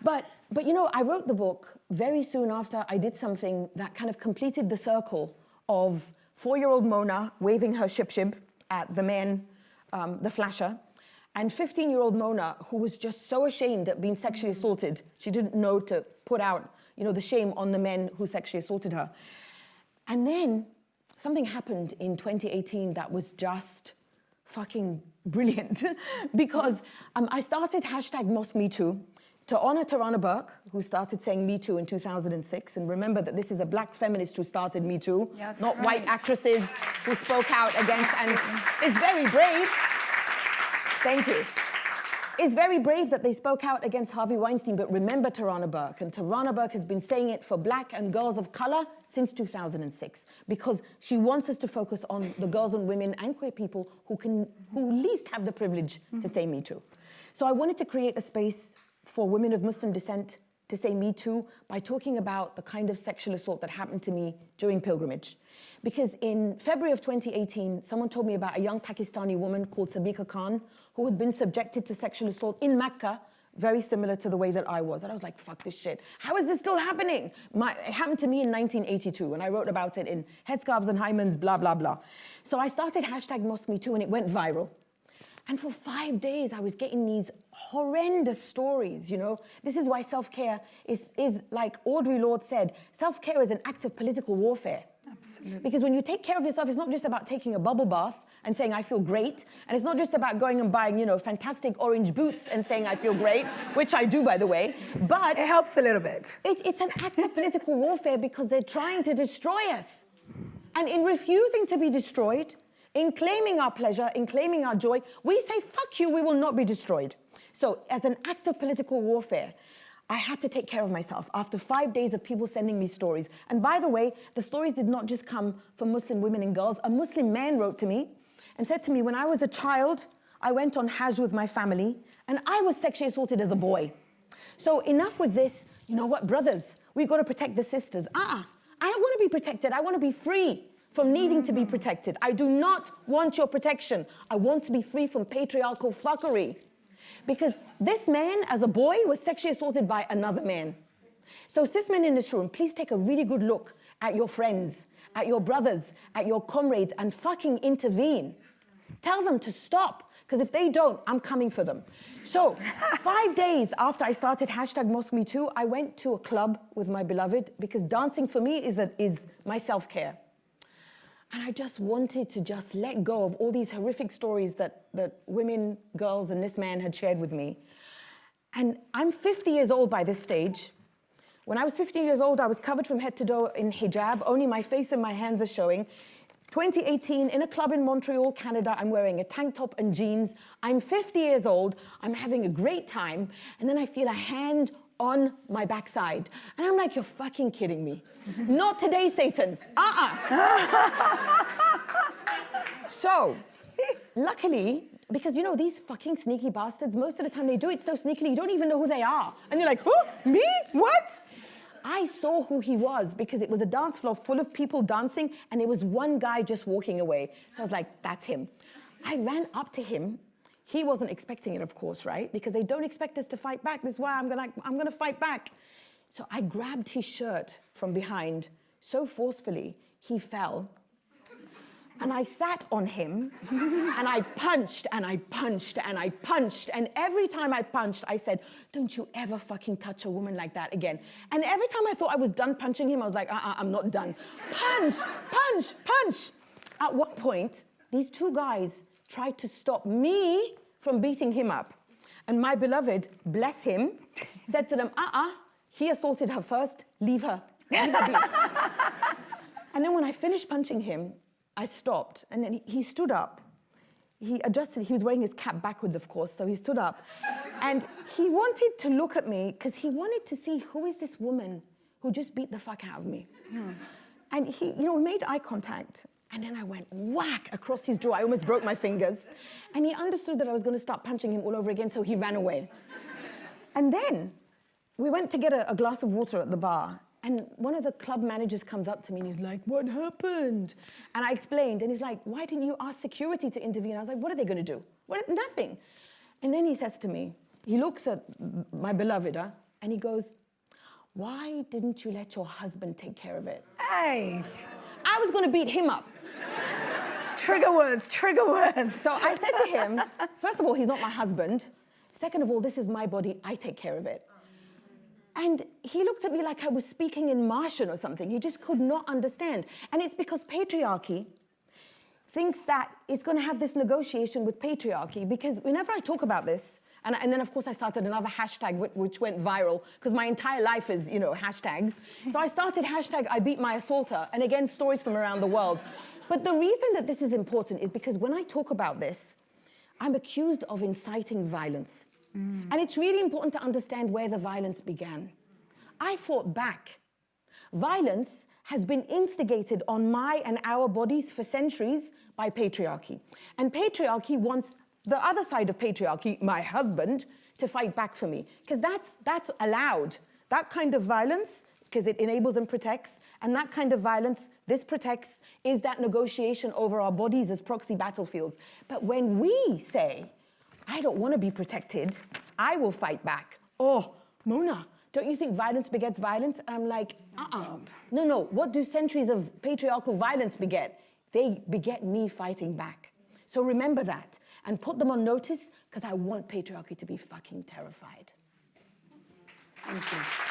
But, but you know, I wrote the book very soon after I did something that kind of completed the circle of four-year-old Mona waving her ship-ship at the man, um, the flasher, and 15-year-old Mona, who was just so ashamed at being sexually assaulted, she didn't know to put out, you know, the shame on the men who sexually assaulted her. And then something happened in 2018 that was just fucking brilliant because um, I started hashtag Mosque Me Too to honor Tarana Burke, who started saying Me Too in 2006. And remember that this is a black feminist who started Me Too, Yes, not white actresses who spoke out against, and it's very brave. Thank you. It's very brave that they spoke out against Harvey Weinstein, but remember Tarana Burke. And Tarana Burke has been saying it for black and girls of color since 2006 because she wants us to focus on the girls and women and queer people who can, who least have the privilege to say Me Too. So I wanted to create a space for women of Muslim descent to say Me Too by talking about the kind of sexual assault that happened to me during pilgrimage. Because in February of 2018, someone told me about a young Pakistani woman called Sabika Khan who had been subjected to sexual assault in Mecca, very similar to the way that I was. And I was like, fuck this shit. How is this still happening? My, it happened to me in 1982, and I wrote about it in Headscarves and Hymens, blah, blah, blah. So I started hashtag Mosque Me Too, and it went viral. And for five days, I was getting these horrendous stories, you know? This is why self-care is, is, like Audre Lorde said, self-care is an act of political warfare. Absolutely. Because when you take care of yourself, it's not just about taking a bubble bath and saying, I feel great. And it's not just about going and buying, you know, fantastic orange boots and saying, I feel great, which I do, by the way. But It helps a little bit. it, it's an act of political warfare because they're trying to destroy us. And in refusing to be destroyed, in claiming our pleasure, in claiming our joy, we say, fuck you, we will not be destroyed. So, as an act of political warfare, I had to take care of myself after five days of people sending me stories. And by the way, the stories did not just come from Muslim women and girls. A Muslim man wrote to me and said to me, when I was a child, I went on Hajj with my family, and I was sexually assaulted as a boy. So enough with this, you know what, brothers, we've got to protect the sisters. Uh-uh, I don't want to be protected. I want to be free from needing to be protected. I do not want your protection. I want to be free from patriarchal fuckery. Because this man, as a boy, was sexually assaulted by another man. So cis men in this room, please take a really good look at your friends, at your brothers, at your comrades, and fucking intervene. Tell them to stop, because if they don't, I'm coming for them. So five days after I started hashtag Mosque Me Too, I went to a club with my beloved, because dancing for me is, a, is my self-care. And I just wanted to just let go of all these horrific stories that, that women, girls, and this man had shared with me. And I'm 50 years old by this stage. When I was 15 years old, I was covered from head to toe in hijab. Only my face and my hands are showing. 2018, in a club in Montreal, Canada, I'm wearing a tank top and jeans. I'm 50 years old. I'm having a great time. And then I feel a hand on my backside. And I'm like, you're fucking kidding me. Not today, Satan. Uh-uh. so, luckily, because you know, these fucking sneaky bastards, most of the time they do it so sneakily, you don't even know who they are. And you're like, who? Me? What? I saw who he was because it was a dance floor full of people dancing and there was one guy just walking away. So I was like, that's him. I ran up to him. He wasn't expecting it, of course, right? Because they don't expect us to fight back. This is why I'm gonna, I'm gonna fight back. So I grabbed his shirt from behind so forcefully, he fell and I sat on him and I punched and I punched and I punched. And every time I punched, I said, Don't you ever fucking touch a woman like that again. And every time I thought I was done punching him, I was like, uh uh, I'm not done. Punch, punch, punch. At one point, these two guys tried to stop me from beating him up. And my beloved, bless him, said to them, uh uh, he assaulted her first, leave her. Leave her be. and then when I finished punching him, I stopped and then he, stood up. He adjusted, he was wearing his cap backwards, of course, so he stood up. and he wanted to look at me because he wanted to see who is this woman who just beat the fuck out of me. Hmm. And he, you know, we made eye contact. And then I went whack across his jaw. I almost broke my fingers. And he understood that I was going to start punching him all over again, so he ran away. and then we went to get a, a glass of water at the bar. And one of the club managers comes up to me and he's like, what happened? And I explained, and he's like, why didn't you ask security to intervene? And I was like, what are they gonna do? What, nothing. And then he says to me, he looks at my beloved, huh, and he goes, why didn't you let your husband take care of it? Hey. I was gonna beat him up. Trigger words, trigger words. So I said to him, first of all, he's not my husband. Second of all, this is my body, I take care of it. And he looked at me like I was speaking in Martian or something. He just could not understand. And it's because patriarchy thinks that it's going to have this negotiation with patriarchy because whenever I talk about this, and, and then of course I started another hashtag which, which went viral because my entire life is, you know, hashtags. so I started hashtag I beat my assaulter and again, stories from around the world. But the reason that this is important is because when I talk about this, I'm accused of inciting violence. Mm. And it's really important to understand where the violence began. I fought back. Violence has been instigated on my and our bodies for centuries by patriarchy. And patriarchy wants the other side of patriarchy, my husband, to fight back for me. Because that's, that's allowed. That kind of violence, because it enables and protects, and that kind of violence, this protects, is that negotiation over our bodies as proxy battlefields. But when we say, I don't want to be protected. I will fight back. Oh, Mona, don't you think violence begets violence? And I'm like, uh-uh. No, no, what do centuries of patriarchal violence beget? They beget me fighting back. So remember that and put them on notice because I want patriarchy to be fucking terrified. Thank you.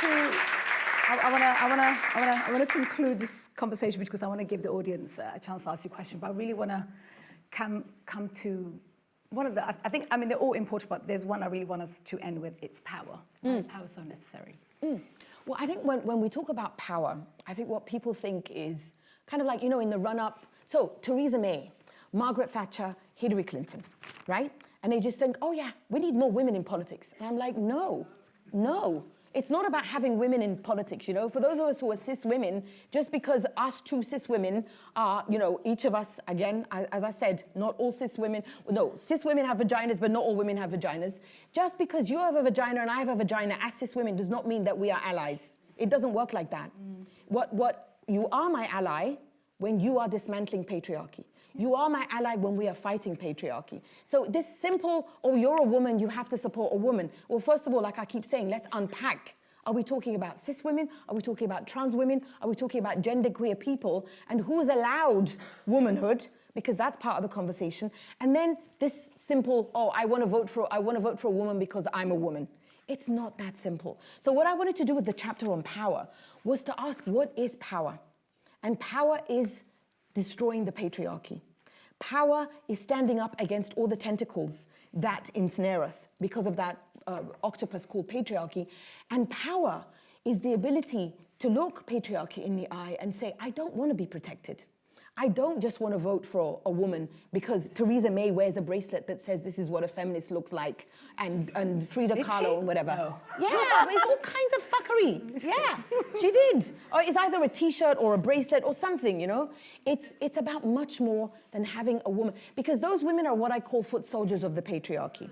To I, want to I wanna, I wanna, I wanna conclude this conversation because I want to give the audience a chance to ask you a question, but I really want to come, come to one of the, I think, I mean, they're all important, but there's one I really want us to end with, it's power. Mm. Is power so necessary? Mm. Well, I think when, when we talk about power, I think what people think is kind of like, you know, in the run-up, so Theresa May, Margaret Thatcher, Hillary Clinton, right? And they just think, oh yeah, we need more women in politics. And I'm like, no, no. It's not about having women in politics, you know. For those of us who are cis women, just because us two cis women are, you know, each of us, again, as I said, not all cis women, no, cis women have vaginas, but not all women have vaginas. Just because you have a vagina and I have a vagina as cis women does not mean that we are allies. It doesn't work like that. Mm. What, what, you are my ally when you are dismantling patriarchy. You are my ally when we are fighting patriarchy. So this simple, oh, you're a woman, you have to support a woman. Well, first of all, like I keep saying, let's unpack. Are we talking about cis women? Are we talking about trans women? Are we talking about genderqueer people? And who's allowed womanhood? Because that's part of the conversation. And then this simple, oh, I want to vote for, I want to vote for a woman because I'm a woman. It's not that simple. So what I wanted to do with the chapter on power was to ask, what is power? And power is destroying the patriarchy. Power is standing up against all the tentacles that ensnare us because of that uh, octopus called patriarchy. And power is the ability to look patriarchy in the eye and say, I don't want to be protected. I don't just want to vote for a woman because Theresa May wears a bracelet that says this is what a feminist looks like and, and Frida did Kahlo she? and whatever. No. Yeah, it's all kinds of fuckery. Yeah, she did. Or it's either a t-shirt or a bracelet or something, you know? It's, it's about much more than having a woman. Because those women are what I call foot soldiers of the patriarchy.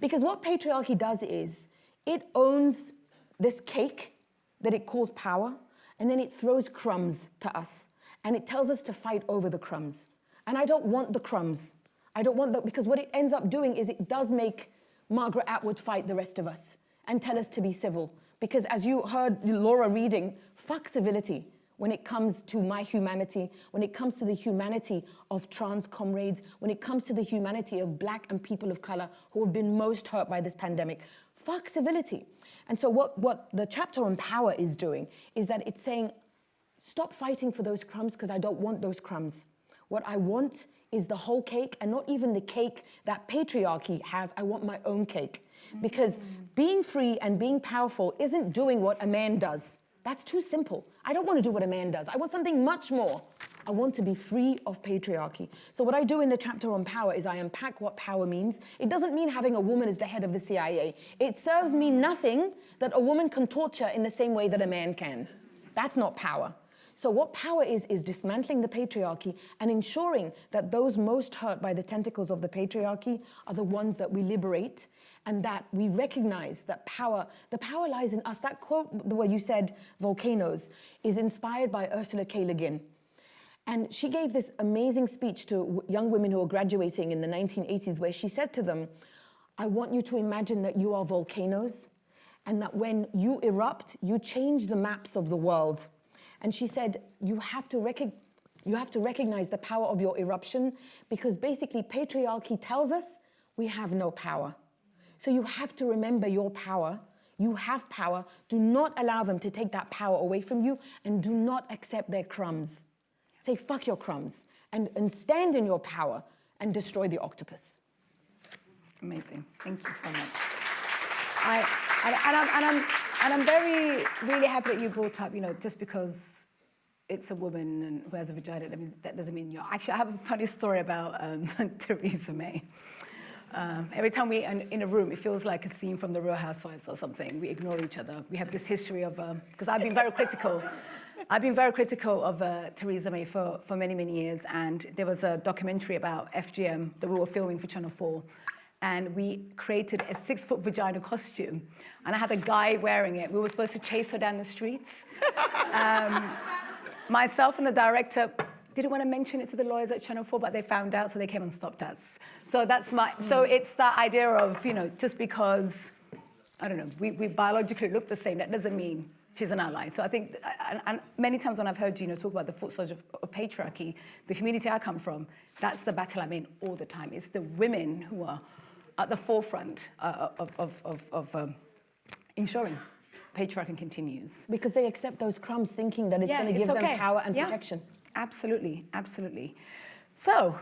Because what patriarchy does is it owns this cake that it calls power and then it throws crumbs to us and it tells us to fight over the crumbs. And I don't want the crumbs. I don't want that because what it ends up doing is it does make Margaret Atwood fight the rest of us and tell us to be civil. Because as you heard Laura reading, fuck civility when it comes to my humanity, when it comes to the humanity of trans comrades, when it comes to the humanity of black and people of color who have been most hurt by this pandemic. Fuck civility. And so what, what the chapter on power is doing is that it's saying, Stop fighting for those crumbs because I don't want those crumbs. What I want is the whole cake and not even the cake that patriarchy has. I want my own cake. Because being free and being powerful isn't doing what a man does. That's too simple. I don't want to do what a man does. I want something much more. I want to be free of patriarchy. So what I do in the chapter on power is I unpack what power means. It doesn't mean having a woman as the head of the CIA. It serves me nothing that a woman can torture in the same way that a man can. That's not power. So what power is, is dismantling the patriarchy and ensuring that those most hurt by the tentacles of the patriarchy are the ones that we liberate and that we recognize that power, the power lies in us. That quote where you said volcanoes is inspired by Ursula K. Le Guin. And she gave this amazing speech to young women who were graduating in the 1980s where she said to them, I want you to imagine that you are volcanoes and that when you erupt, you change the maps of the world. And she said, you have to recognize you have to recognize the power of your eruption because basically patriarchy tells us we have no power. So you have to remember your power. You have power. Do not allow them to take that power away from you and do not accept their crumbs. Say, fuck your crumbs and, and stand in your power and destroy the octopus. Amazing. Thank you so much. I, and, and, I'm, and, I'm, and I'm very, really happy that you brought up, you know, just because it's a woman and who has a vagina, I mean, that doesn't mean you're... Actually, I have a funny story about um, Theresa May. Um, every time we're in, in, a room, it feels like a scene from The Real Housewives or something. We ignore each other. We have this history of... Because um, I've been very critical. I've been very critical of uh, Theresa May for, for many, many years. And there was a documentary about FGM that we were filming for Channel 4 and we created a six foot vagina costume. And I had a guy wearing it. We were supposed to chase her down the streets. um, myself and the director didn't want to mention it to the lawyers at Channel 4, but they found out, so they came and stopped us. So that's my, mm. so it's that idea of, you know, just because, I don't know, we, we biologically look the same, that doesn't mean she's an ally. So I think, and, and many times when I've heard Gina talk about the foot soldier of, of patriarchy, the community I come from, that's the battle I'm in all the time. It's the women who are at the forefront uh, of, of, of, of um, ensuring patriarchy continues. Because they accept those crumbs thinking that it's yeah, going to give okay. them power and yeah, protection. Absolutely, absolutely. So,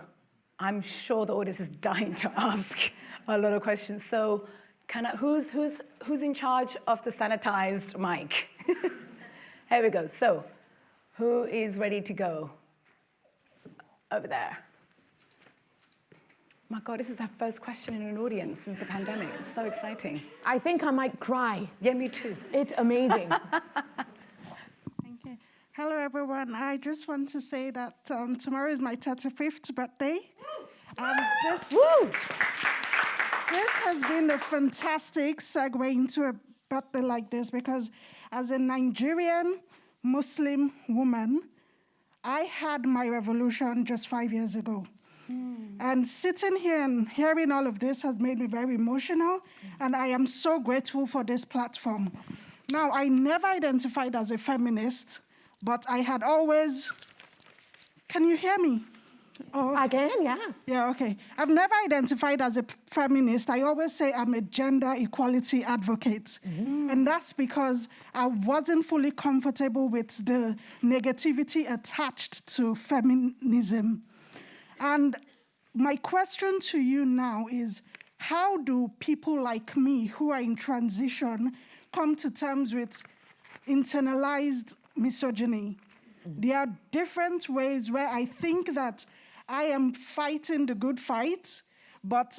I'm sure the audience is dying to ask a lot of questions. So, can I, who's, who's, who's in charge of the sanitized mic? Here we go. So, who is ready to go? Over there. My God, this is our first question in an audience since the pandemic. It's so exciting. I think I might cry. Yeah, me too. It's amazing. Thank you. Hello, everyone. I just want to say that um, tomorrow is my 35th birthday. And this, this has been a fantastic segue into a birthday like this because, as a Nigerian Muslim woman, I had my revolution just five years ago. Mm. And sitting here and hearing all of this has made me very emotional, and I am so grateful for this platform. Now, I never identified as a feminist, but I had always. Can you hear me? Oh, Again, yeah. yeah, okay. I've never identified as a feminist. I always say I'm a gender equality advocate. Mm. And that's because I wasn't fully comfortable with the negativity attached to feminism. And my question to you now is how do people like me who are in transition come to terms with internalized misogyny? There are different ways where I think that I am fighting the good fight, but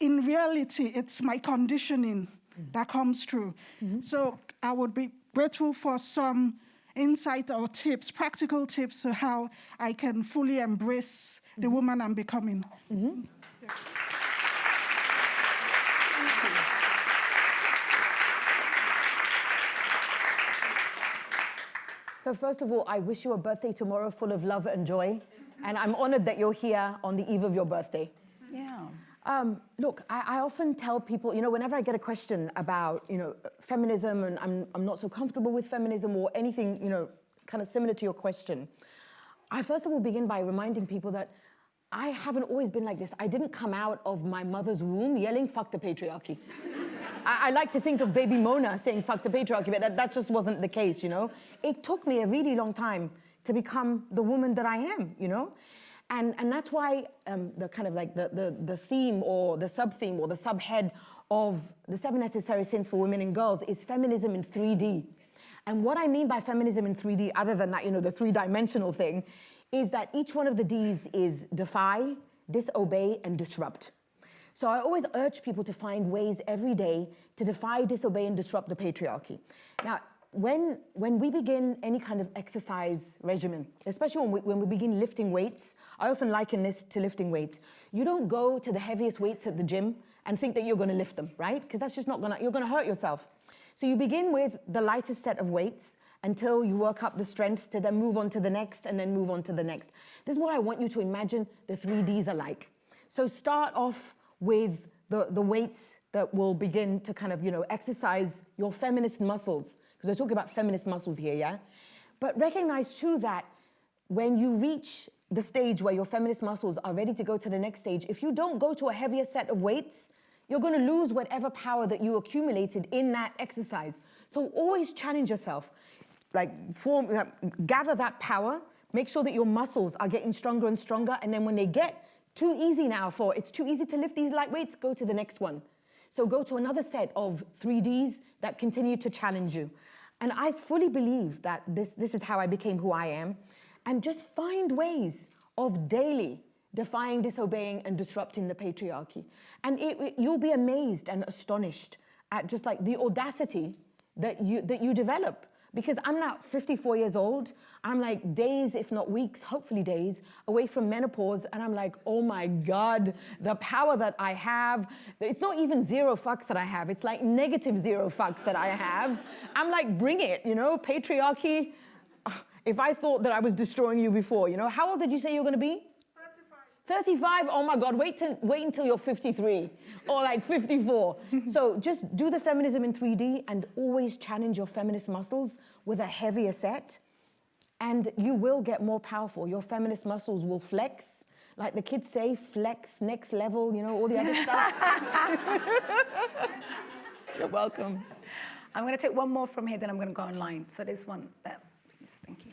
in reality, it's my conditioning that comes through. Mm-hmm. So I would be grateful for some insight or tips, practical tips to how I can fully embrace the woman I'm becoming. So first of all, I wish you a birthday tomorrow full of love and joy. And I'm honored that you're here on the eve of your birthday. Yeah. Um, look, I, I often tell people, you know, whenever I get a question about, you know, feminism and I'm, I'm not so comfortable with feminism or anything, you know, kind of similar to your question, I first of all begin by reminding people that I haven't always been like this. I didn't come out of my mother's womb yelling, fuck the patriarchy. I, I like to think of baby Mona saying, fuck the patriarchy, but that, that just wasn't the case, you know? It took me a really long time to become the woman that I am, you know? And, and that's why um, the kind of like the, the, the theme or the sub-theme or the subhead of the seven necessary sins for women and girls is feminism in 3D. And what I mean by feminism in 3D, other than that, you know, the three-dimensional thing, is that each one of the Ds is defy, disobey, and disrupt. So I always urge people to find ways every day to defy, disobey, and disrupt the patriarchy. Now, when, when we begin any kind of exercise regimen, especially when we, when we begin lifting weights, I often liken this to lifting weights. You don't go to the heaviest weights at the gym and think that you're gonna lift them, right? Because that's just not gonna, you're gonna hurt yourself. So you begin with the lightest set of weights until you work up the strength to then move on to the next and then move on to the next. This is what I want you to imagine the three Ds are like. So start off with the, the weights that will begin to kind of, you know, exercise your feminist muscles, because we're talking about feminist muscles here, yeah? But recognize too that when you reach the stage where your feminist muscles are ready to go to the next stage, if you don't go to a heavier set of weights, you're gonna lose whatever power that you accumulated in that exercise. So always challenge yourself. Like form, uh, gather that power, make sure that your muscles are getting stronger and stronger, and then when they get too easy now for, it's too easy to lift these light weights, go to the next one. So go to another set of 3Ds that continue to challenge you. And I fully believe that this, this is how I became who I am. And just find ways of daily defying, disobeying, and disrupting the patriarchy. And it, it- you'll be amazed and astonished at just like the audacity that you, that you develop. Because I'm now 54 years old. I'm like days, if not weeks, hopefully days, away from menopause. And I'm like, oh my God, the power that I have. It's not even zero fucks that I have. It's like negative zero fucks that I have. I'm like, bring it, you know, patriarchy. If I thought that I was destroying you before, you know, how old did you say you're gonna be? 35, oh my God, wait, till, wait until you're 53 or like 54. so just do the feminism in 3D and always challenge your feminist muscles with a heavier set and you will get more powerful. Your feminist muscles will flex. Like the kids say, flex, next level, you know, all the other stuff. You're welcome. I'm going to take one more from here, then I'm going to go online. So there's one there, please. Thank you.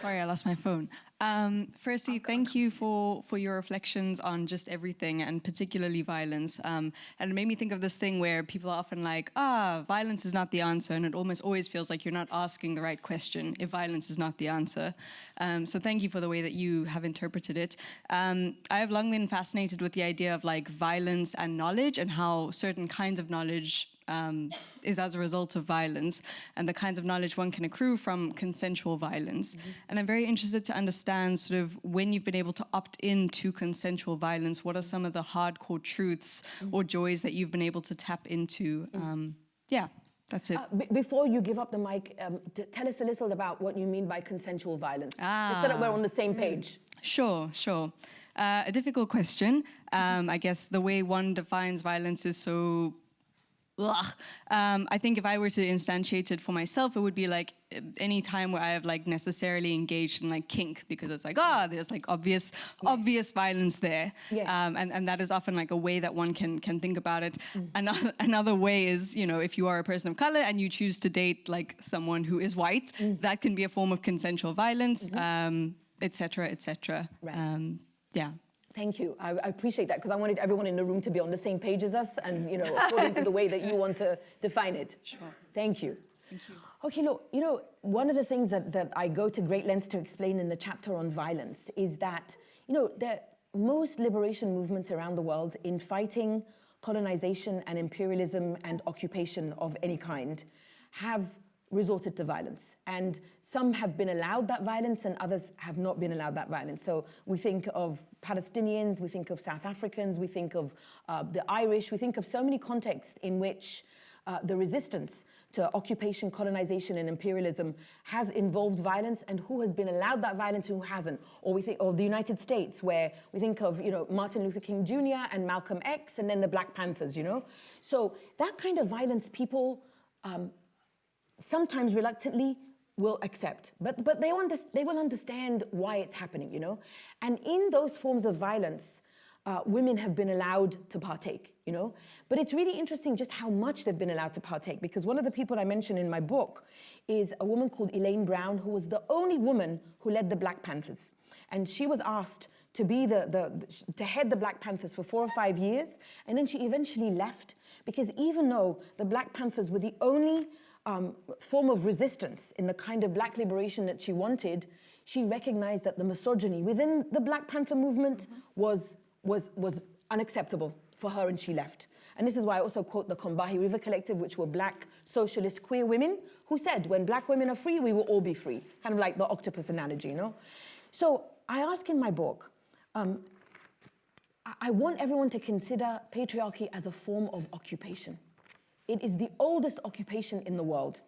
Sorry, I lost my phone. Um, firstly, thank you for, for your reflections on just everything and particularly violence. Um, and it made me think of this thing where people are often like, ah, violence is not the answer. And it almost always feels like you're not asking the right question if violence is not the answer. Um, so thank you for the way that you have interpreted it. Um, I have long been fascinated with the idea of like violence and knowledge and how certain kinds of knowledge um, is as a result of violence and the kinds of knowledge one can accrue from consensual violence. Mm -hmm. And I'm very interested to understand sort of when you've been able to opt into consensual violence, what are some of the hardcore truths mm -hmm. or joys that you've been able to tap into? Um, yeah. That's it. Uh, before you give up the mic, um, tell us a little about what you mean by consensual violence. Ah. Just so that we're on the same page. Sure, sure. Uh, a difficult question. Um, I guess the way one defines violence is so um, I think if I were to instantiate it for myself, it would be like any time where I have like necessarily engaged in like kink because it's like, ah, oh, there's like obvious, yes. obvious violence there. Yes. Um, and, and that is often like a way that one can, can think about it. Mm. Another, another way is, you know, if you are a person of color and you choose to date like someone who is white, mm. that can be a form of consensual violence, mm -hmm. um, et cetera, et cetera. Right. Um, yeah. Thank you. I, I appreciate that because I wanted everyone in the room to be on the same page as us and, you know, according to the way that you want to define it. Sure. Thank you. Thank you. Okay, look, you know, one of the things that, that I go to great lengths to explain in the chapter on violence is that, you know, the most liberation movements around the world in fighting colonization and imperialism and occupation of any kind have resorted to violence. And some have been allowed that violence and others have not been allowed that violence. So we think of Palestinians, we think of South Africans, we think of uh, the Irish, we think of so many contexts in which uh, the resistance to occupation, colonization, and imperialism has involved violence, and who has been allowed that violence who hasn't. Or we think, of the United States, where we think of, you know, Martin Luther King Jr. and Malcolm X, and then the Black Panthers, you know. So that kind of violence, people um, sometimes reluctantly will accept, but, but they, they will understand why it's happening, you know? And in those forms of violence, uh, women have been allowed to partake, you know? But it's really interesting just how much they've been allowed to partake because one of the people I mentioned in my book is a woman called Elaine Brown, who was the only woman who led the Black Panthers. And she was asked to be the, the, to head the Black Panthers for four or five years. And then she eventually left because even though the Black Panthers were the only um, form of resistance in the kind of black liberation that she wanted, she recognized that the misogyny within the Black Panther movement mm -hmm. was, was, was unacceptable for her and she left. And this is why I also quote the Combahee River Collective, which were black socialist queer women who said, when black women are free, we will all be free. Kind of like the octopus analogy, you know? So I ask in my book, um, I want everyone to consider patriarchy as a form of occupation. It is the oldest occupation in the world.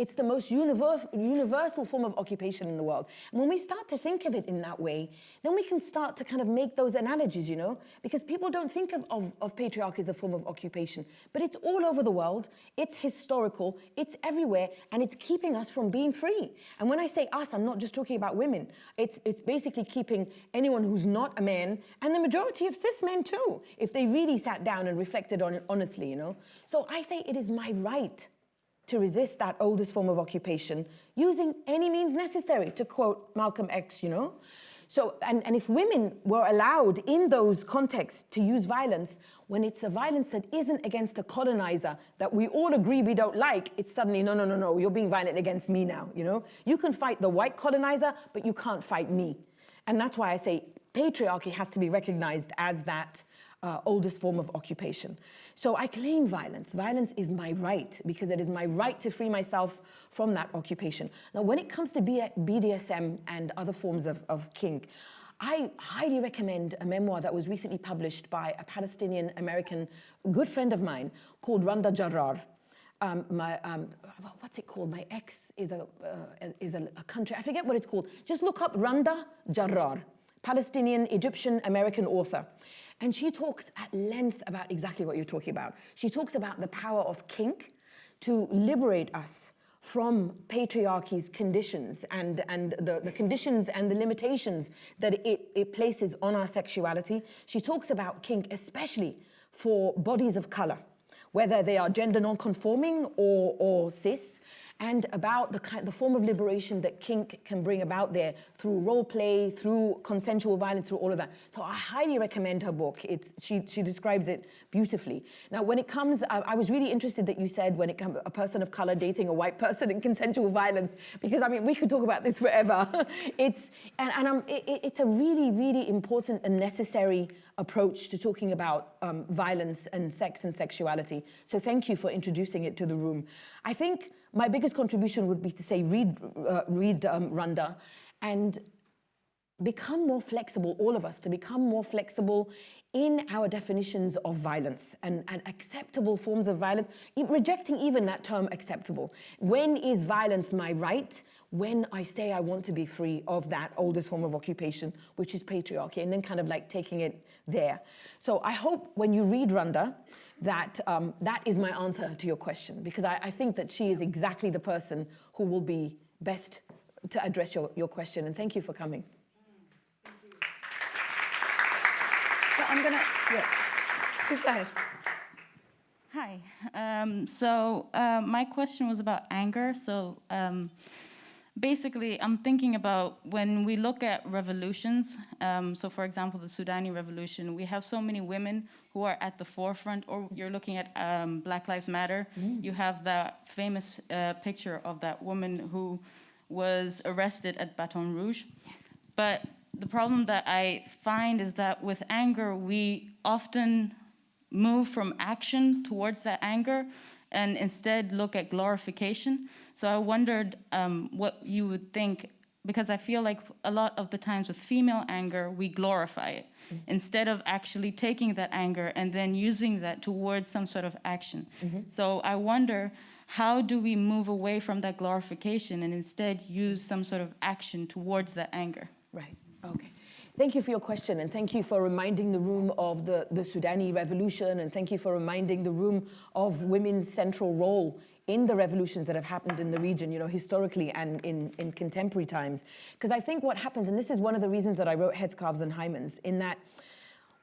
It's the most universal form of occupation in the world. And when we start to think of it in that way, then we can start to kind of make those analogies, you know, because people don't think of, of, of patriarchy as a form of occupation, but it's all over the world, it's historical, it's everywhere, and it's keeping us from being free. And when I say us, I'm not just talking about women. It's, it's basically keeping anyone who's not a man, and the majority of cis men too, if they really sat down and reflected on it honestly, you know. So I say it is my right to resist that oldest form of occupation using any means necessary, to quote Malcolm X, you know? So, and, and if women were allowed in those contexts to use violence, when it's a violence that isn't against a colonizer that we all agree we don't like, it's suddenly, no, no, no, no, you're being violent against me now, you know? You can fight the white colonizer, but you can't fight me. And that's why I say patriarchy has to be recognized as that uh, oldest form of occupation. So I claim violence. Violence is my right because it is my right to free myself from that occupation. Now, when it comes to BDSM and other forms of, of kink, I highly recommend a memoir that was recently published by a Palestinian American good friend of mine called Randa Jarrar. Um, my, um, what's it called? My ex is a, uh, is a, a, country, I forget what it's called. Just look up Randa Jarrar, Palestinian Egyptian American author. And she talks at length about exactly what you're talking about. She talks about the power of kink to liberate us from patriarchy's conditions and, and the, the conditions and the limitations that it, it places on our sexuality. She talks about kink, especially for bodies of color whether they are gender non-conforming or, or cis, and about the, kind, the form of liberation that kink can bring about there through role play, through consensual violence, through all of that. So I highly recommend her book. It's, she, she describes it beautifully. Now, when it comes, I, I was really interested that you said when it comes a person of color dating a white person in consensual violence, because I mean, we could talk about this forever. it's, and, and it, it's a really, really important and necessary approach to talking about um, violence and sex and sexuality. So thank you for introducing it to the room. I think my biggest contribution would be to say read, uh, read um, Randa and become more flexible, all of us, to become more flexible in our definitions of violence and, and acceptable forms of violence, rejecting even that term acceptable. When is violence my right? When I say I want to be free of that oldest form of occupation, which is patriarchy, and then kind of like taking it there. So I hope when you read Randa, that um, that is my answer to your question, because I, I think that she is exactly the person who will be best to address your, your question. And thank you for coming. So I'm gonna, yeah, please go ahead. Hi. Um, so uh, my question was about anger. So um, basically, I'm thinking about when we look at revolutions. Um, so, for example, the Sudani revolution, we have so many women who are at the forefront. Or you're looking at um, Black Lives Matter. You have that famous uh, picture of that woman who was arrested at Baton Rouge. But the problem that I find is that with anger, we often move from action towards that anger and instead look at glorification. So I wondered um, what you would think, because I feel like a lot of the times with female anger, we glorify it instead of actually taking that anger and then using that towards some sort of action. So I wonder. How do we move away from that glorification and instead use some sort of action towards that anger? Right, okay. Thank you for your question and thank you for reminding the room of the, the Sudani revolution and thank you for reminding the room of women's central role in the revolutions that have happened in the region, you know, historically and in, in contemporary times. Because I think what happens, and this is one of the reasons that I wrote Headscarves and Hymens, in that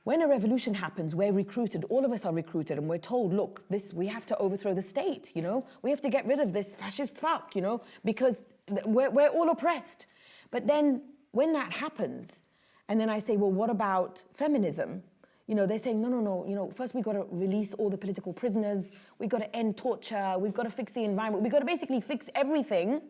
when a revolution happens, we're recruited, all of us are recruited, and we're told, look, this we have to overthrow the state, you know? We have to get rid of this fascist fuck, you know, because we're, we're all oppressed. But then when that happens, and then I say, well, what about feminism? You know, they're saying, no, no, no, you know, first we've got to release all the political prisoners, we've got to end torture, we've got to fix the environment, we've got to basically fix everything,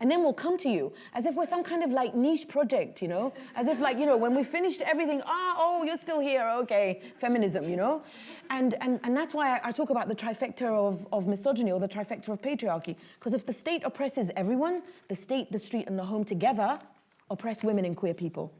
and then we'll come to you, as if we're some kind of like niche project, you know? As if like, you know, when we finished everything, ah, oh, you're still here, okay, feminism, you know? And, and, and that's why I, I talk about the trifecta of, of misogyny or the trifecta of patriarchy, because if the state oppresses everyone, the state, the street, and the home together oppress women and queer people.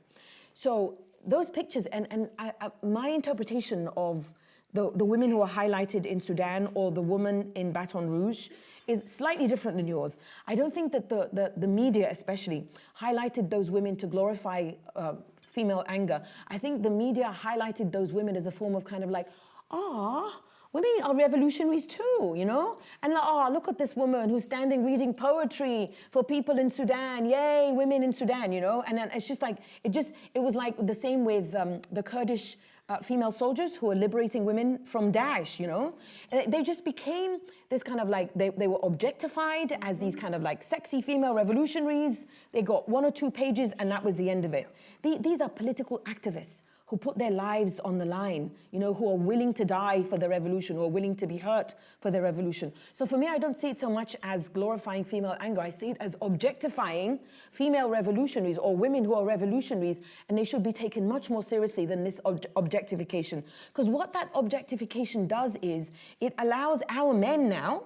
So those pictures, and, and I, I, my interpretation of the, the women who are highlighted in Sudan or the woman in Baton Rouge is slightly different than yours. I don't think that the, the, the media especially highlighted those women to glorify uh, female anger. I think the media highlighted those women as a form of kind of like, ah, women are revolutionaries too, you know? And like, oh, look at this woman who's standing reading poetry for people in Sudan. Yay, women in Sudan, you know? And then it's just like, it just, it was like the same with um, the Kurdish uh, female soldiers who are liberating women from Daesh, you know? And they just became this kind of like, they, they were objectified as these kind of like sexy female revolutionaries. They got one or two pages and that was the end of it. The, these are political activists who put their lives on the line, you know, who are willing to die for the revolution, who are willing to be hurt for the revolution. So for me, I don't see it so much as glorifying female anger. I see it as objectifying female revolutionaries or women who are revolutionaries, and they should be taken much more seriously than this ob objectification. Because what that objectification does is it allows our men now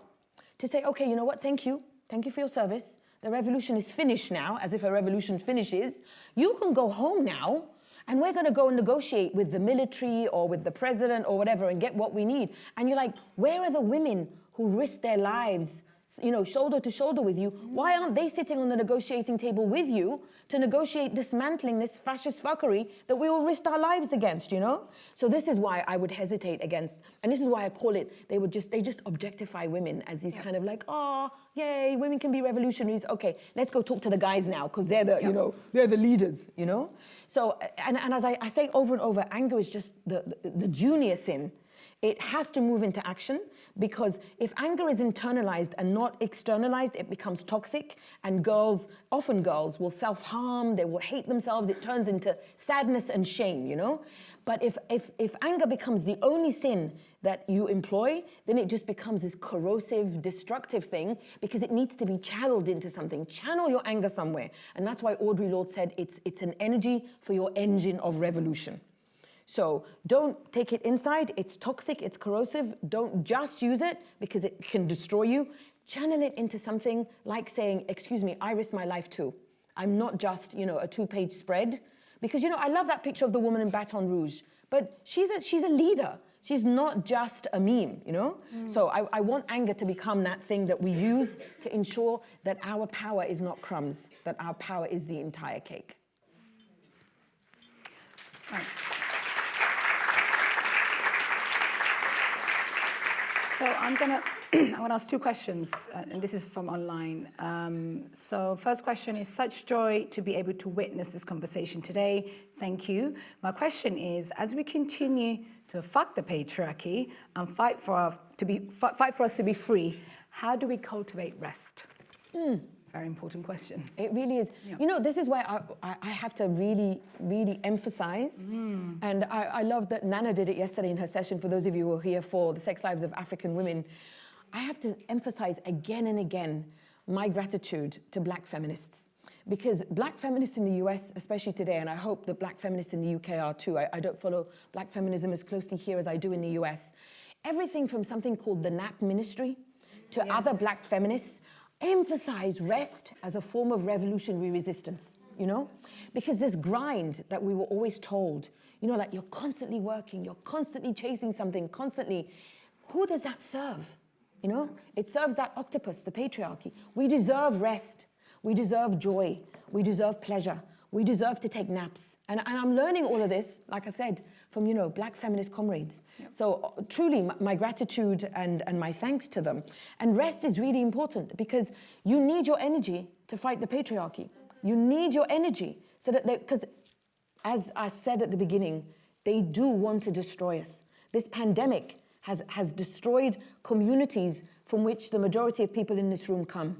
to say, okay, you know what, thank you. Thank you for your service. The revolution is finished now, as if a revolution finishes. You can go home now and we're going to go and negotiate with the military or with the president or whatever and get what we need. And you're like, where are the women who risk their lives, you know, shoulder to shoulder with you? Why aren't they sitting on the negotiating table with you to negotiate dismantling this fascist fuckery that we all risked our lives against, you know? So this is why I would hesitate against, and this is why I call it, they would just, they just objectify women as these kind of like, oh, yay, women can be revolutionaries. Okay, let's go talk to the guys now because they're the, you know, they're the leaders, you know? So, and, and as I, I say over and over, anger is just the, the, the junior sin It has to move into action because if anger is internalized and not externalized, it becomes toxic and girls, often girls, will self-harm, they will hate themselves, it turns into sadness and shame, you know? But if, if, if anger becomes the only sin that you employ, then it just becomes this corrosive, destructive thing because it needs to be channeled into something. Channel your anger somewhere. And that's why Audre Lorde said it's, it's an energy for your engine of revolution. So don't take it inside. It's toxic, it's corrosive. Don't just use it because it can destroy you. Channel it into something like saying, excuse me, I risk my life too. I'm not just, you know, a two-page spread. Because, you know, I love that picture of the woman in Baton Rouge, but she's a, she's a leader. She's not just a meme, you know? Mm. So I, I want anger to become that thing that we use to ensure that our power is not crumbs, that our power is the entire cake. Right. So I'm gonna I'm gonna ask two questions, uh, and this is from online. Um, so first question is such joy to be able to witness this conversation today. Thank you. My question is, as we continue to fuck the patriarchy and fight for our, to be fight for us to be free, how do we cultivate rest? Mm very important question. It really is. Yeah. You know, this is where I, I, have to really, really emphasize. Mm. And I, I love that Nana did it yesterday in her session. For those of you who are here for the sex lives of African women, I have to emphasize again and again my gratitude to black feminists. Because black feminists in the US, especially today, and I hope that black feminists in the UK are too, I, I don't follow black feminism as closely here as I do in the US. Everything from something called the NAP ministry to yes. other black feminists emphasize rest as a form of revolutionary resistance, you know? Because this grind that we were always told, you know, like you're constantly working, you're constantly chasing something, constantly, who does that serve? You know, it serves that octopus, the patriarchy. We deserve rest. We deserve joy. We deserve pleasure. We deserve to take naps. And, and I'm learning all of this, like I said, from, you know, black feminist comrades. Yep. So uh, truly, my, my gratitude and, and my thanks to them. And rest is really important because you need your energy to fight the patriarchy. You need your energy so that they, because as I said at the beginning, they do want to destroy us. This pandemic has, has destroyed communities from which the majority of people in this room come.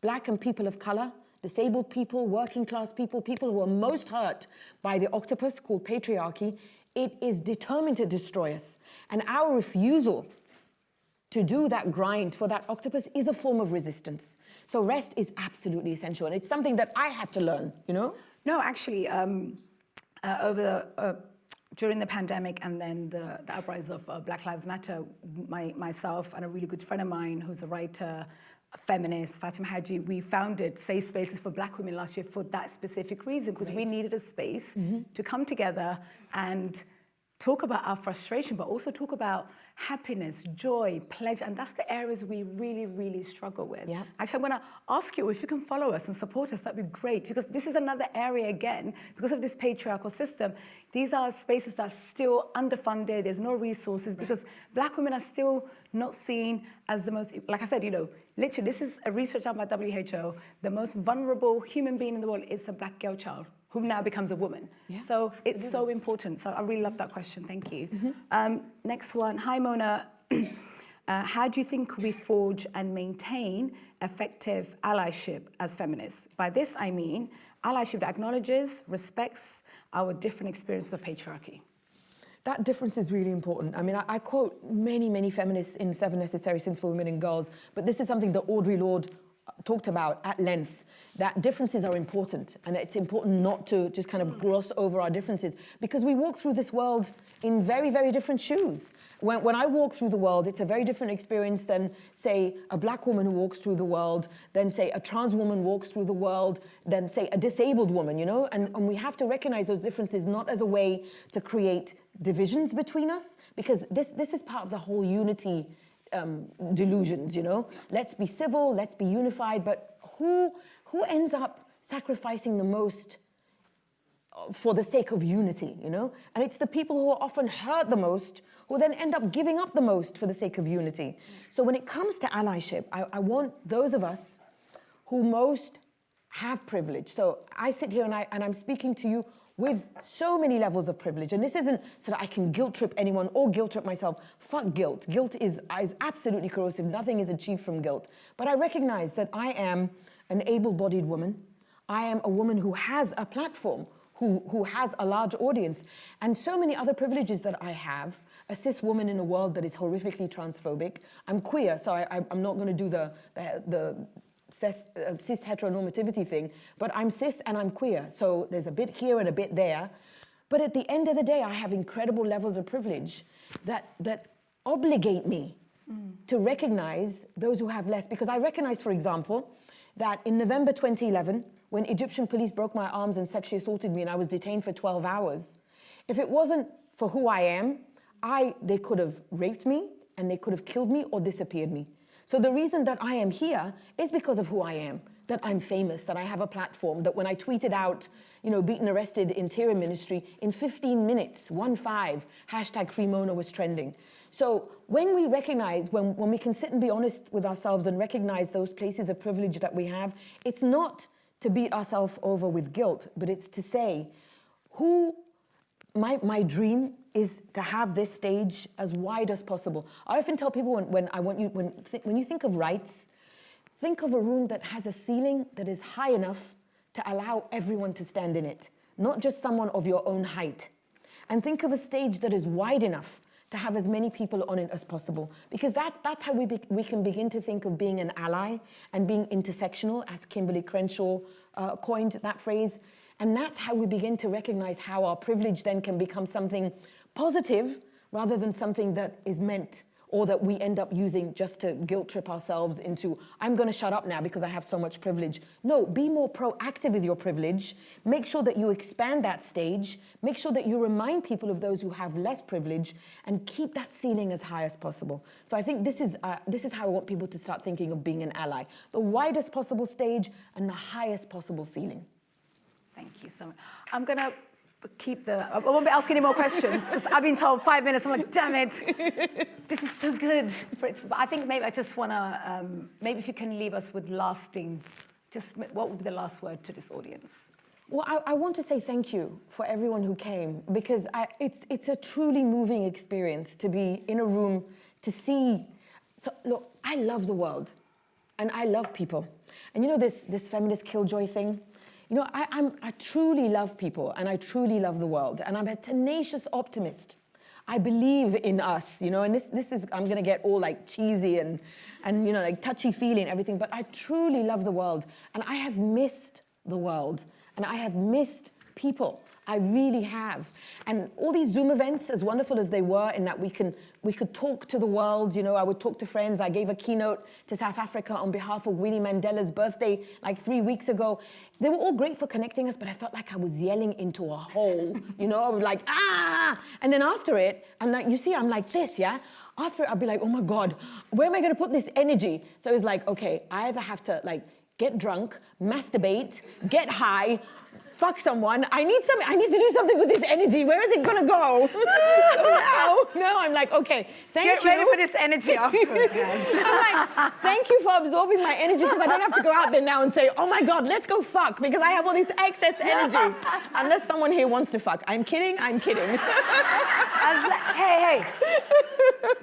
Black and people of color, disabled people, working class people, people who are most hurt by the octopus called patriarchy, it is determined to destroy us. And our refusal to do that grind for that octopus is a form of resistance. So rest is absolutely essential. And it's something that I had to learn, you know? No, actually, um, uh, over the, uh, during the pandemic and then the, the uprise of uh, Black Lives Matter, my, myself and a really good friend of mine who's a writer, feminist, Fatima Haji, we founded Safe Spaces for Black Women last year for that specific reason, because we needed a space mm -hmm. to come together and talk about our frustration, but also talk about happiness, joy, pleasure, and that's the areas we really, really struggle with. Yeah. Actually, I'm gonna ask you if you can follow us and support us, that'd be great, because this is another area again, because of this patriarchal system, these are spaces that are still underfunded, there's no resources, because black women are still not seen as the most, like I said, you know, literally, this is a research done by WHO, the most vulnerable human being in the world is a black girl child who now becomes a woman. Yeah, so it's so important. So I really love that question. Thank you. Mm -hmm. um, next one. Hi, Mona. uh, how do you think we forge and maintain effective allyship as feminists? By this, I mean allyship that acknowledges, respects our different experiences of patriarchy. That difference is really important. I mean, I, I quote many, many feminists in Seven Necessary Sins for Women and Girls, but this is something that Audre Lorde talked about at length that differences are important and that it's important not to just kind of gloss over our differences because we walk through this world in very, very different shoes. When, when I walk through the world, it's a very different experience than, say, a black woman who walks through the world, than, say, a trans woman walks through the world, than, say, a disabled woman, you know? And, and we have to recognize those differences not as a way to create divisions between us, because this, this is part of the whole unity um, delusions, you know? Let's be civil, let's be unified, but who, who ends up sacrificing the most uh, for the sake of unity, you know? And it's the people who are often hurt the most who then end up giving up the most for the sake of unity. So when it comes to allyship, I, I want those of us who most have privilege. So I sit here and, I, and I'm speaking to you with so many levels of privilege. And this isn't so that I can guilt trip anyone or guilt trip myself. Fuck guilt. Guilt is, is absolutely corrosive. Nothing is achieved from guilt. But I recognize that I am an able-bodied woman. I am a woman who has a platform, who, who has a large audience, and so many other privileges that I have. A cis woman in a world that is horrifically transphobic. I'm queer, so I, am not going to do the, the, the cis, uh, cis heteronormativity thing, but I'm cis and I'm queer. So there's a bit here and a bit there. But at the end of the day, I have incredible levels of privilege that, that obligate me mm. to recognize those who have less. Because I recognize, for example, that in November 2011, when Egyptian police broke my arms and sexually assaulted me and I was detained for 12 hours, if it wasn't for who I am, I, they could have raped me and they could have killed me or disappeared me. So the reason that I am here is because of who I am, that I'm famous, that I have a platform, that when I tweeted out, you know, beaten arrested interior ministry, in 15 minutes, one five, hashtag Free Mona was trending. So when we recognize, when, when we can sit and be honest with ourselves and recognize those places of privilege that we have, it's not to beat ourselves over with guilt, but it's to say, who, my, my dream is to have this stage as wide as possible. I often tell people when, when I want you, when, when you think of rights, think of a room that has a ceiling that is high enough to allow everyone to stand in it, not just someone of your own height. And think of a stage that is wide enough to have as many people on it as possible. Because that, that's how we, be, we can begin to think of being an ally and being intersectional, as Kimberlé Crenshaw uh, coined that phrase. And that's how we begin to recognize how our privilege then can become something positive rather than something that is meant or that we end up using just to guilt trip ourselves into, I'm going to shut up now because I have so much privilege. No, be more proactive with your privilege. Make sure that you expand that stage. Make sure that you remind people of those who have less privilege and keep that ceiling as high as possible. So I think this is, uh, this is how I want people to start thinking of being an ally. The widest possible stage and the highest possible ceiling. Thank you so much. I'm going keep the, I won't be asking any more questions because I've been told five minutes. I'm like, damn it, this is so good. But I think maybe I just want to, um, maybe if you can leave us with lasting, just what would be the last word to this audience? Well, I, I want to say thank you for everyone who came because I, it's, it's a truly moving experience to be in a room, to see, so look, I love the world and I love people. And you know this, this feminist killjoy thing? You know, I, I'm, I truly love people and I truly love the world and I'm a tenacious optimist. I believe in us, you know, and this, this is, I'm gonna get all like cheesy and, and, you know, like touchy-feely and everything, but I truly love the world and I have missed the world and I have missed people. I really have. And all these Zoom events, as wonderful as they were in that we, can, we could talk to the world, you know, I would talk to friends. I gave a keynote to South Africa on behalf of Winnie Mandela's birthday like three weeks ago. They were all great for connecting us, but I felt like I was yelling into a hole, you know, I was like, ah! And then after it, I'm like, you see, I'm like this, yeah? After it, I'll be like, oh my God, where am I gonna put this energy? So it's like, okay, I either have to like get drunk, masturbate, get high, fuck someone. I need some, I need to do something with this energy. Where is it gonna go? so now, now I'm like, okay, thank Get you. Get ready for this energy afterwards, guys. I'm like, thank you for absorbing my energy because I don't have to go out there now and say, oh my God, let's go fuck because I have all this excess energy. Unless someone here wants to fuck. I'm kidding, I'm kidding. hey, hey.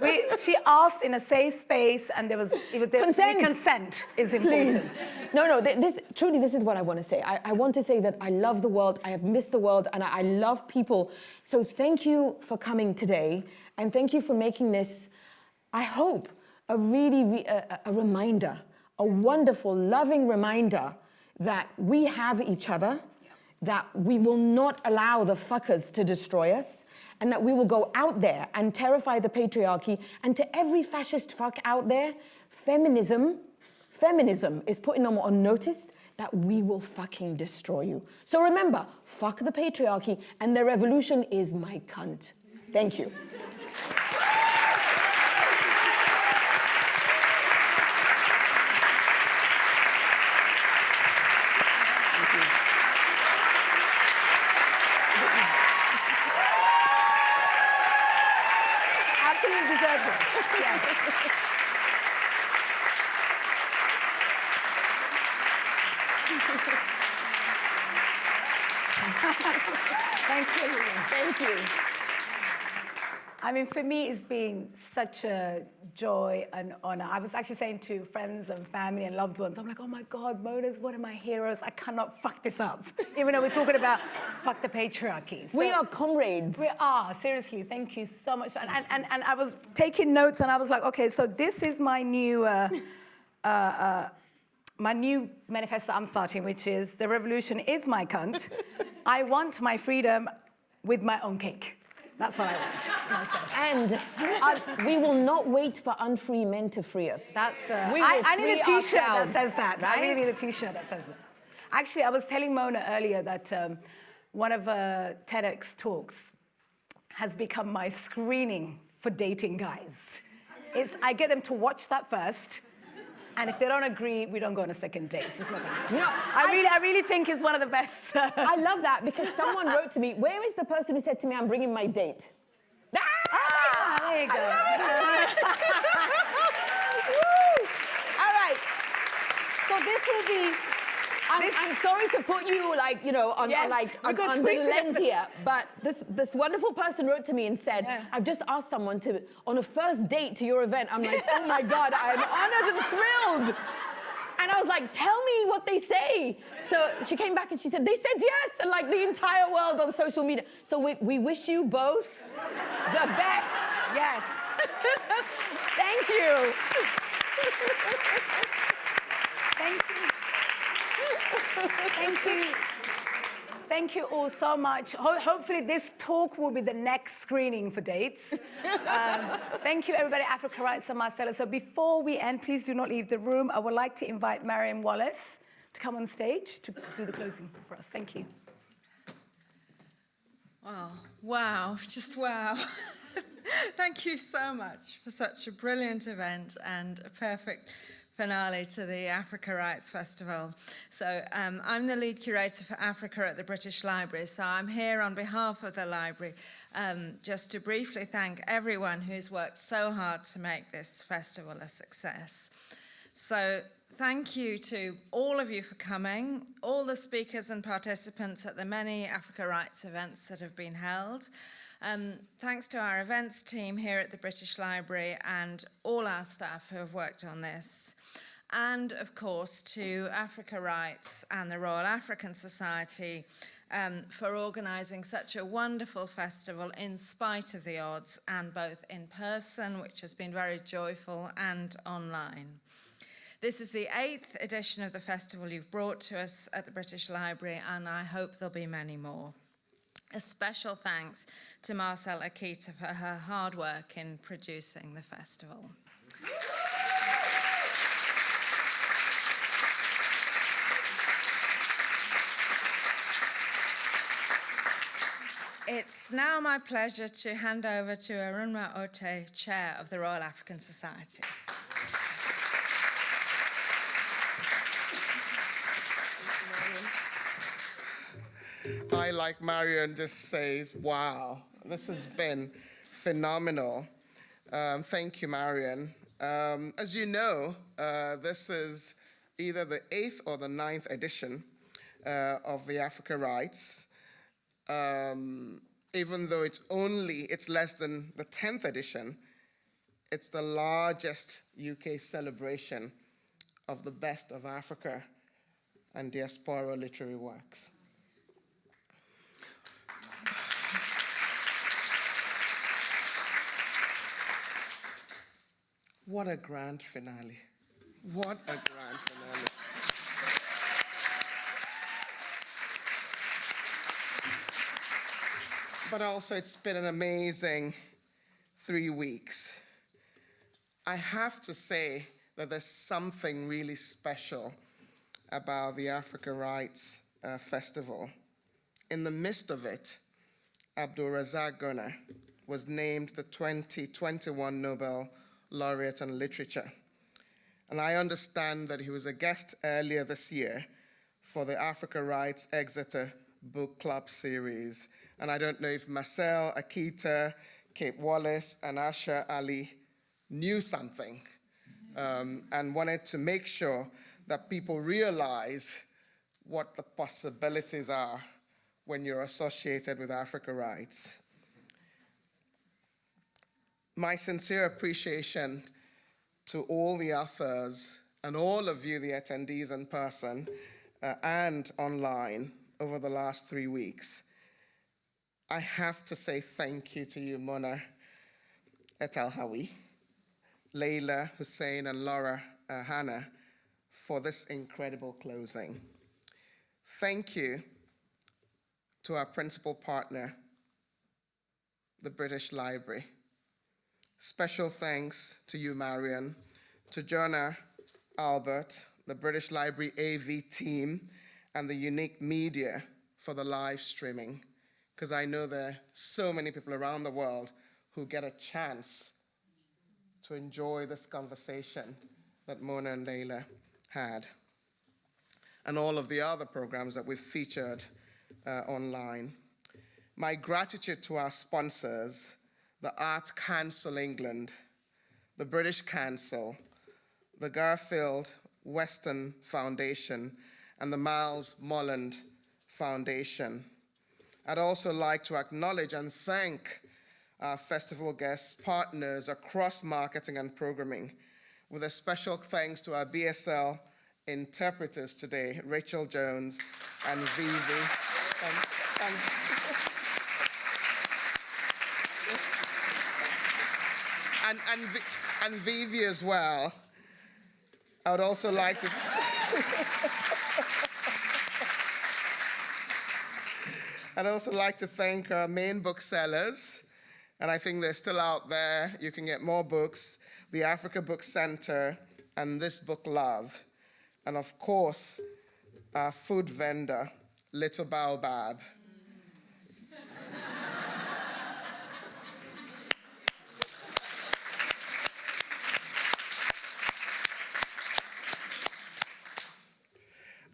We, she asked in a safe space and there was, it was consent. consent is important. Please. No, no, this, truly this is what I want to say. I, I want to say that I love the world, I have missed the world, and I, love people. So thank you for coming today, and thank you for making this, I hope, a really, re, a, a reminder, a wonderful, loving reminder that we have each other, that we will not allow the fuckers to destroy us, and that we will go out there and terrify the patriarchy. And to every fascist fuck out there, feminism, feminism is putting them on notice that we will fucking destroy you. So remember, fuck the patriarchy, and the revolution is my cunt. Thank you. Mean, for me, it's been such a joy and honor. I was actually saying to friends and family and loved ones, I'm like, oh my God, Mona's one of my heroes. I cannot fuck this up. Even though we're talking about fuck the patriarchy. So- We are comrades. We are, seriously. Thank you so much. And, and, and, and I was taking notes and I was like, okay, so this is my new, uh, uh, uh, my new manifesto I'm starting, which is the revolution is my cunt. I want my freedom with my own cake. That's what I want. And uh, we will not wait for unfree men to free us. That's. Uh, We I, will I need a T-shirt that says that. I right? really need a T-shirt that says that. Actually, I was telling Mona earlier that um, one of uh, TEDx talks has become my screening for dating guys. It's I get them to watch that first. And if they don't agree, we don't go on a second date. It's not gonna happen. You know, I, I- really, I really think it's one of the best. I love that because someone wrote to me, where is the person who said to me, I'm bringing my date? ah, there you go. All right. So this will be. I'm, I'm sorry to put you like, you know, on, Yes, on like on, under the lens here, but this this wonderful person wrote to me and said, Yeah. I've just asked someone to on a first date to your event. I'm like, oh my god, I'm honored and thrilled. And I was like, tell me what they say. So she came back and she said, they said yes, and like the entire world on social media. So we, we wish you both the best. Yes. Thank you. Thank you. Thank you. Thank you all so much. Ho- hopefully, this talk will be the next screening for dates. Um, thank you, everybody, Africa Writes and Marcella. So, before we end, please do not leave the room. I would like to invite Marion Wallace to come on stage to do the closing for us. Thank you. Wow, wow, just wow. Thank you so much for such a brilliant event and a perfect finale to the Africa Writes Festival. So um, I'm the lead curator for Africa at the British Library, so I'm here on behalf of the library um, just to briefly thank everyone who's worked so hard to make this festival a success. So thank you to all of you for coming, all the speakers and participants at the many Africa Writes events that have been held. Um, thanks to our events team here at the British Library and all our staff who have worked on this. And of course to Africa Writes and the Royal African Society um, for organising such a wonderful festival in spite of the odds and both in person, which has been very joyful, and online. This is the eighth edition of the festival you've brought to us at the British Library, and I hope there'll be many more. A special thanks to Marcel Akita for her hard work in producing the festival. It's now my pleasure to hand over to Arunma Oteh, Chair of the Royal African Society. I, like Marion, just says, wow, this has been phenomenal. Um, thank you, Marion. Um, as you know, uh, this is either the eighth or the ninth edition uh, of the Africa Writes. Um, even though it's only, it's less than the 10th edition, it's the largest UK celebration of the best of Africa and diaspora literary works. What a grand finale. What a grand finale. But also, it's been an amazing three weeks. I have to say that there's something really special about the Africa Writes uh, Festival. In the midst of it, Abdulrazak was named the 2021 Nobel Laureate in Literature. And I understand that he was a guest earlier this year for the Africa Writes Exeter Book Club series. And I don't know if Marcel, Akita, Kate Wallace, and Asha Ali knew something um, and wanted to make sure that people realize what the possibilities are when you're associated with Africa Writes. My sincere appreciation to all the authors and all of you, the attendees in person uh, and online over the last three weeks. I have to say thank you to you, Mona et al Hawi, Leyla, Hussein, and Laura uh, Hannah for this incredible closing. Thank you to our principal partner, the British Library. Special thanks to you, Marion, to Jonah, Albert, the British Library AV team, and the unique media for the live streaming, because I know there are so many people around the world who get a chance to enjoy this conversation that Mona and Leyla had, and all of the other programs that we've featured uh, online. My gratitude to our sponsors, the Art Council England, the British Council, the Garfield Weston Foundation, and the Miles Morland Foundation. I'd also like to acknowledge and thank our festival guests, partners across marketing and programming, with a special thanks to our BSL interpreters today, Rachel Jones and Vivi. And, and, and Vivi as well. I would also like to. I'd also like to thank our main booksellers, and I think they're still out there. You can get more books, the Africa Book Center, and This Book Love. And of course, our food vendor, Little Baobab.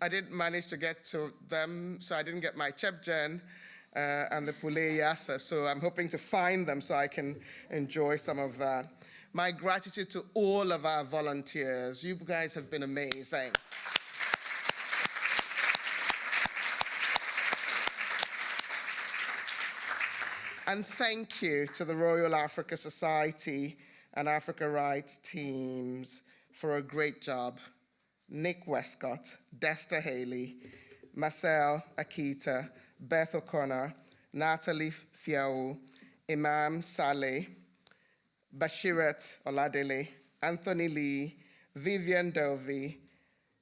I didn't manage to get to them, so I didn't get my chepjen uh, and the poulet yassa, so I'm hoping to find them so I can enjoy some of that. My gratitude to all of our volunteers. You guys have been amazing. And thank you to the Royal Africa Society and Africa Writes teams for a great job. Nick Westcott, Desta Haley, Marcel Akita, Beth O'Connor, Natalie Fiau, Imam Saleh, Bashirat Oladele, Anthony Lee, Vivian Dovey,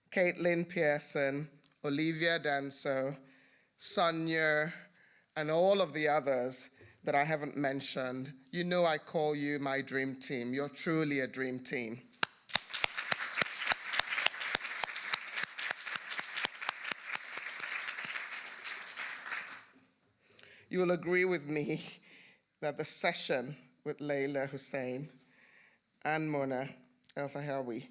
Caitlin Pearson, Olivia Danso, Sonia, and all of the others that I haven't mentioned. You know I call you my dream team. You're truly a dream team. You will agree with me that the session with Leyla Hussein and Mona Eltahawy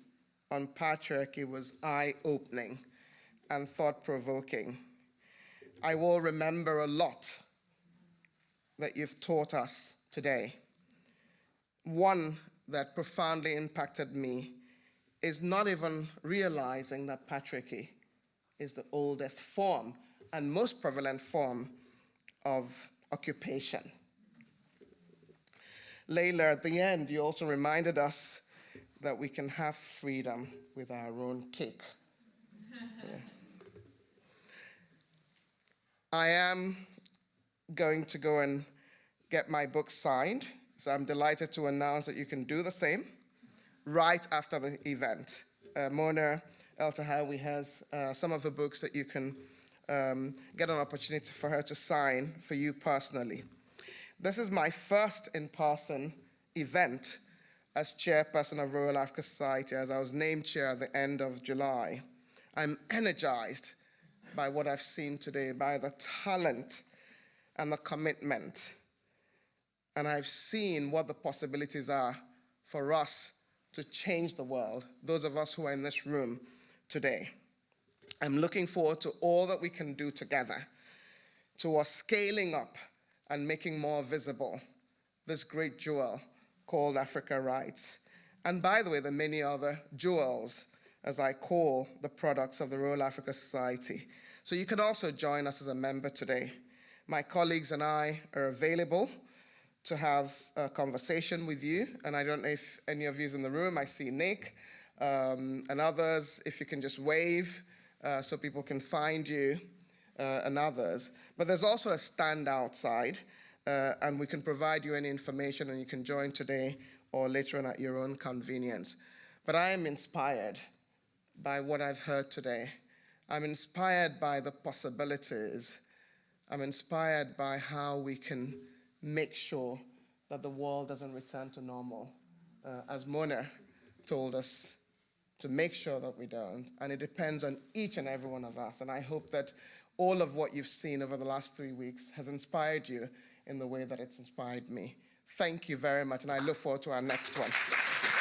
on patriarchy was eye-opening and thought-provoking. I will remember a lot that you've taught us today. One that profoundly impacted me is not even realizing that patriarchy is the oldest form and most prevalent form of occupation. Leyla, at the end, you also reminded us that we can have freedom with our own cake. Yeah. I am going to go and get my book signed, so I'm delighted to announce that you can do the same right after the event. Uh, Mona Eltahawy has uh, some of the books that you can um, get an opportunity for her to sign for you personally. This is my first in-person event as chairperson of Royal Africa Society as I was named chair at the end of July. I'm energized by what I've seen today, by the talent and the commitment. And I've seen what the possibilities are for us to change the world, those of us who are in this room today. I'm looking forward to all that we can do together towards scaling up and making more visible this great jewel called Africa Writes. And by the way, the many other jewels, as I call the products of the Royal Africa Society. So you can also join us as a member today. My colleagues and I are available to have a conversation with you. And I don't know if any of you is in the room. I see Nick um, and others. If you can just wave uh, so people can find you uh, and others. But there's also a stand outside, uh, and we can provide you any information, and you can join today or later on at your own convenience. But I am inspired by what I've heard today. I'm inspired by the possibilities. I'm inspired by how we can make sure that the world doesn't return to normal. Uh, as Mona told us, to make sure that we don't. And it depends on each and every one of us. And I hope that all of what you've seen over the last three weeks has inspired you in the way that it's inspired me. Thank you very much, and I look forward to our next one.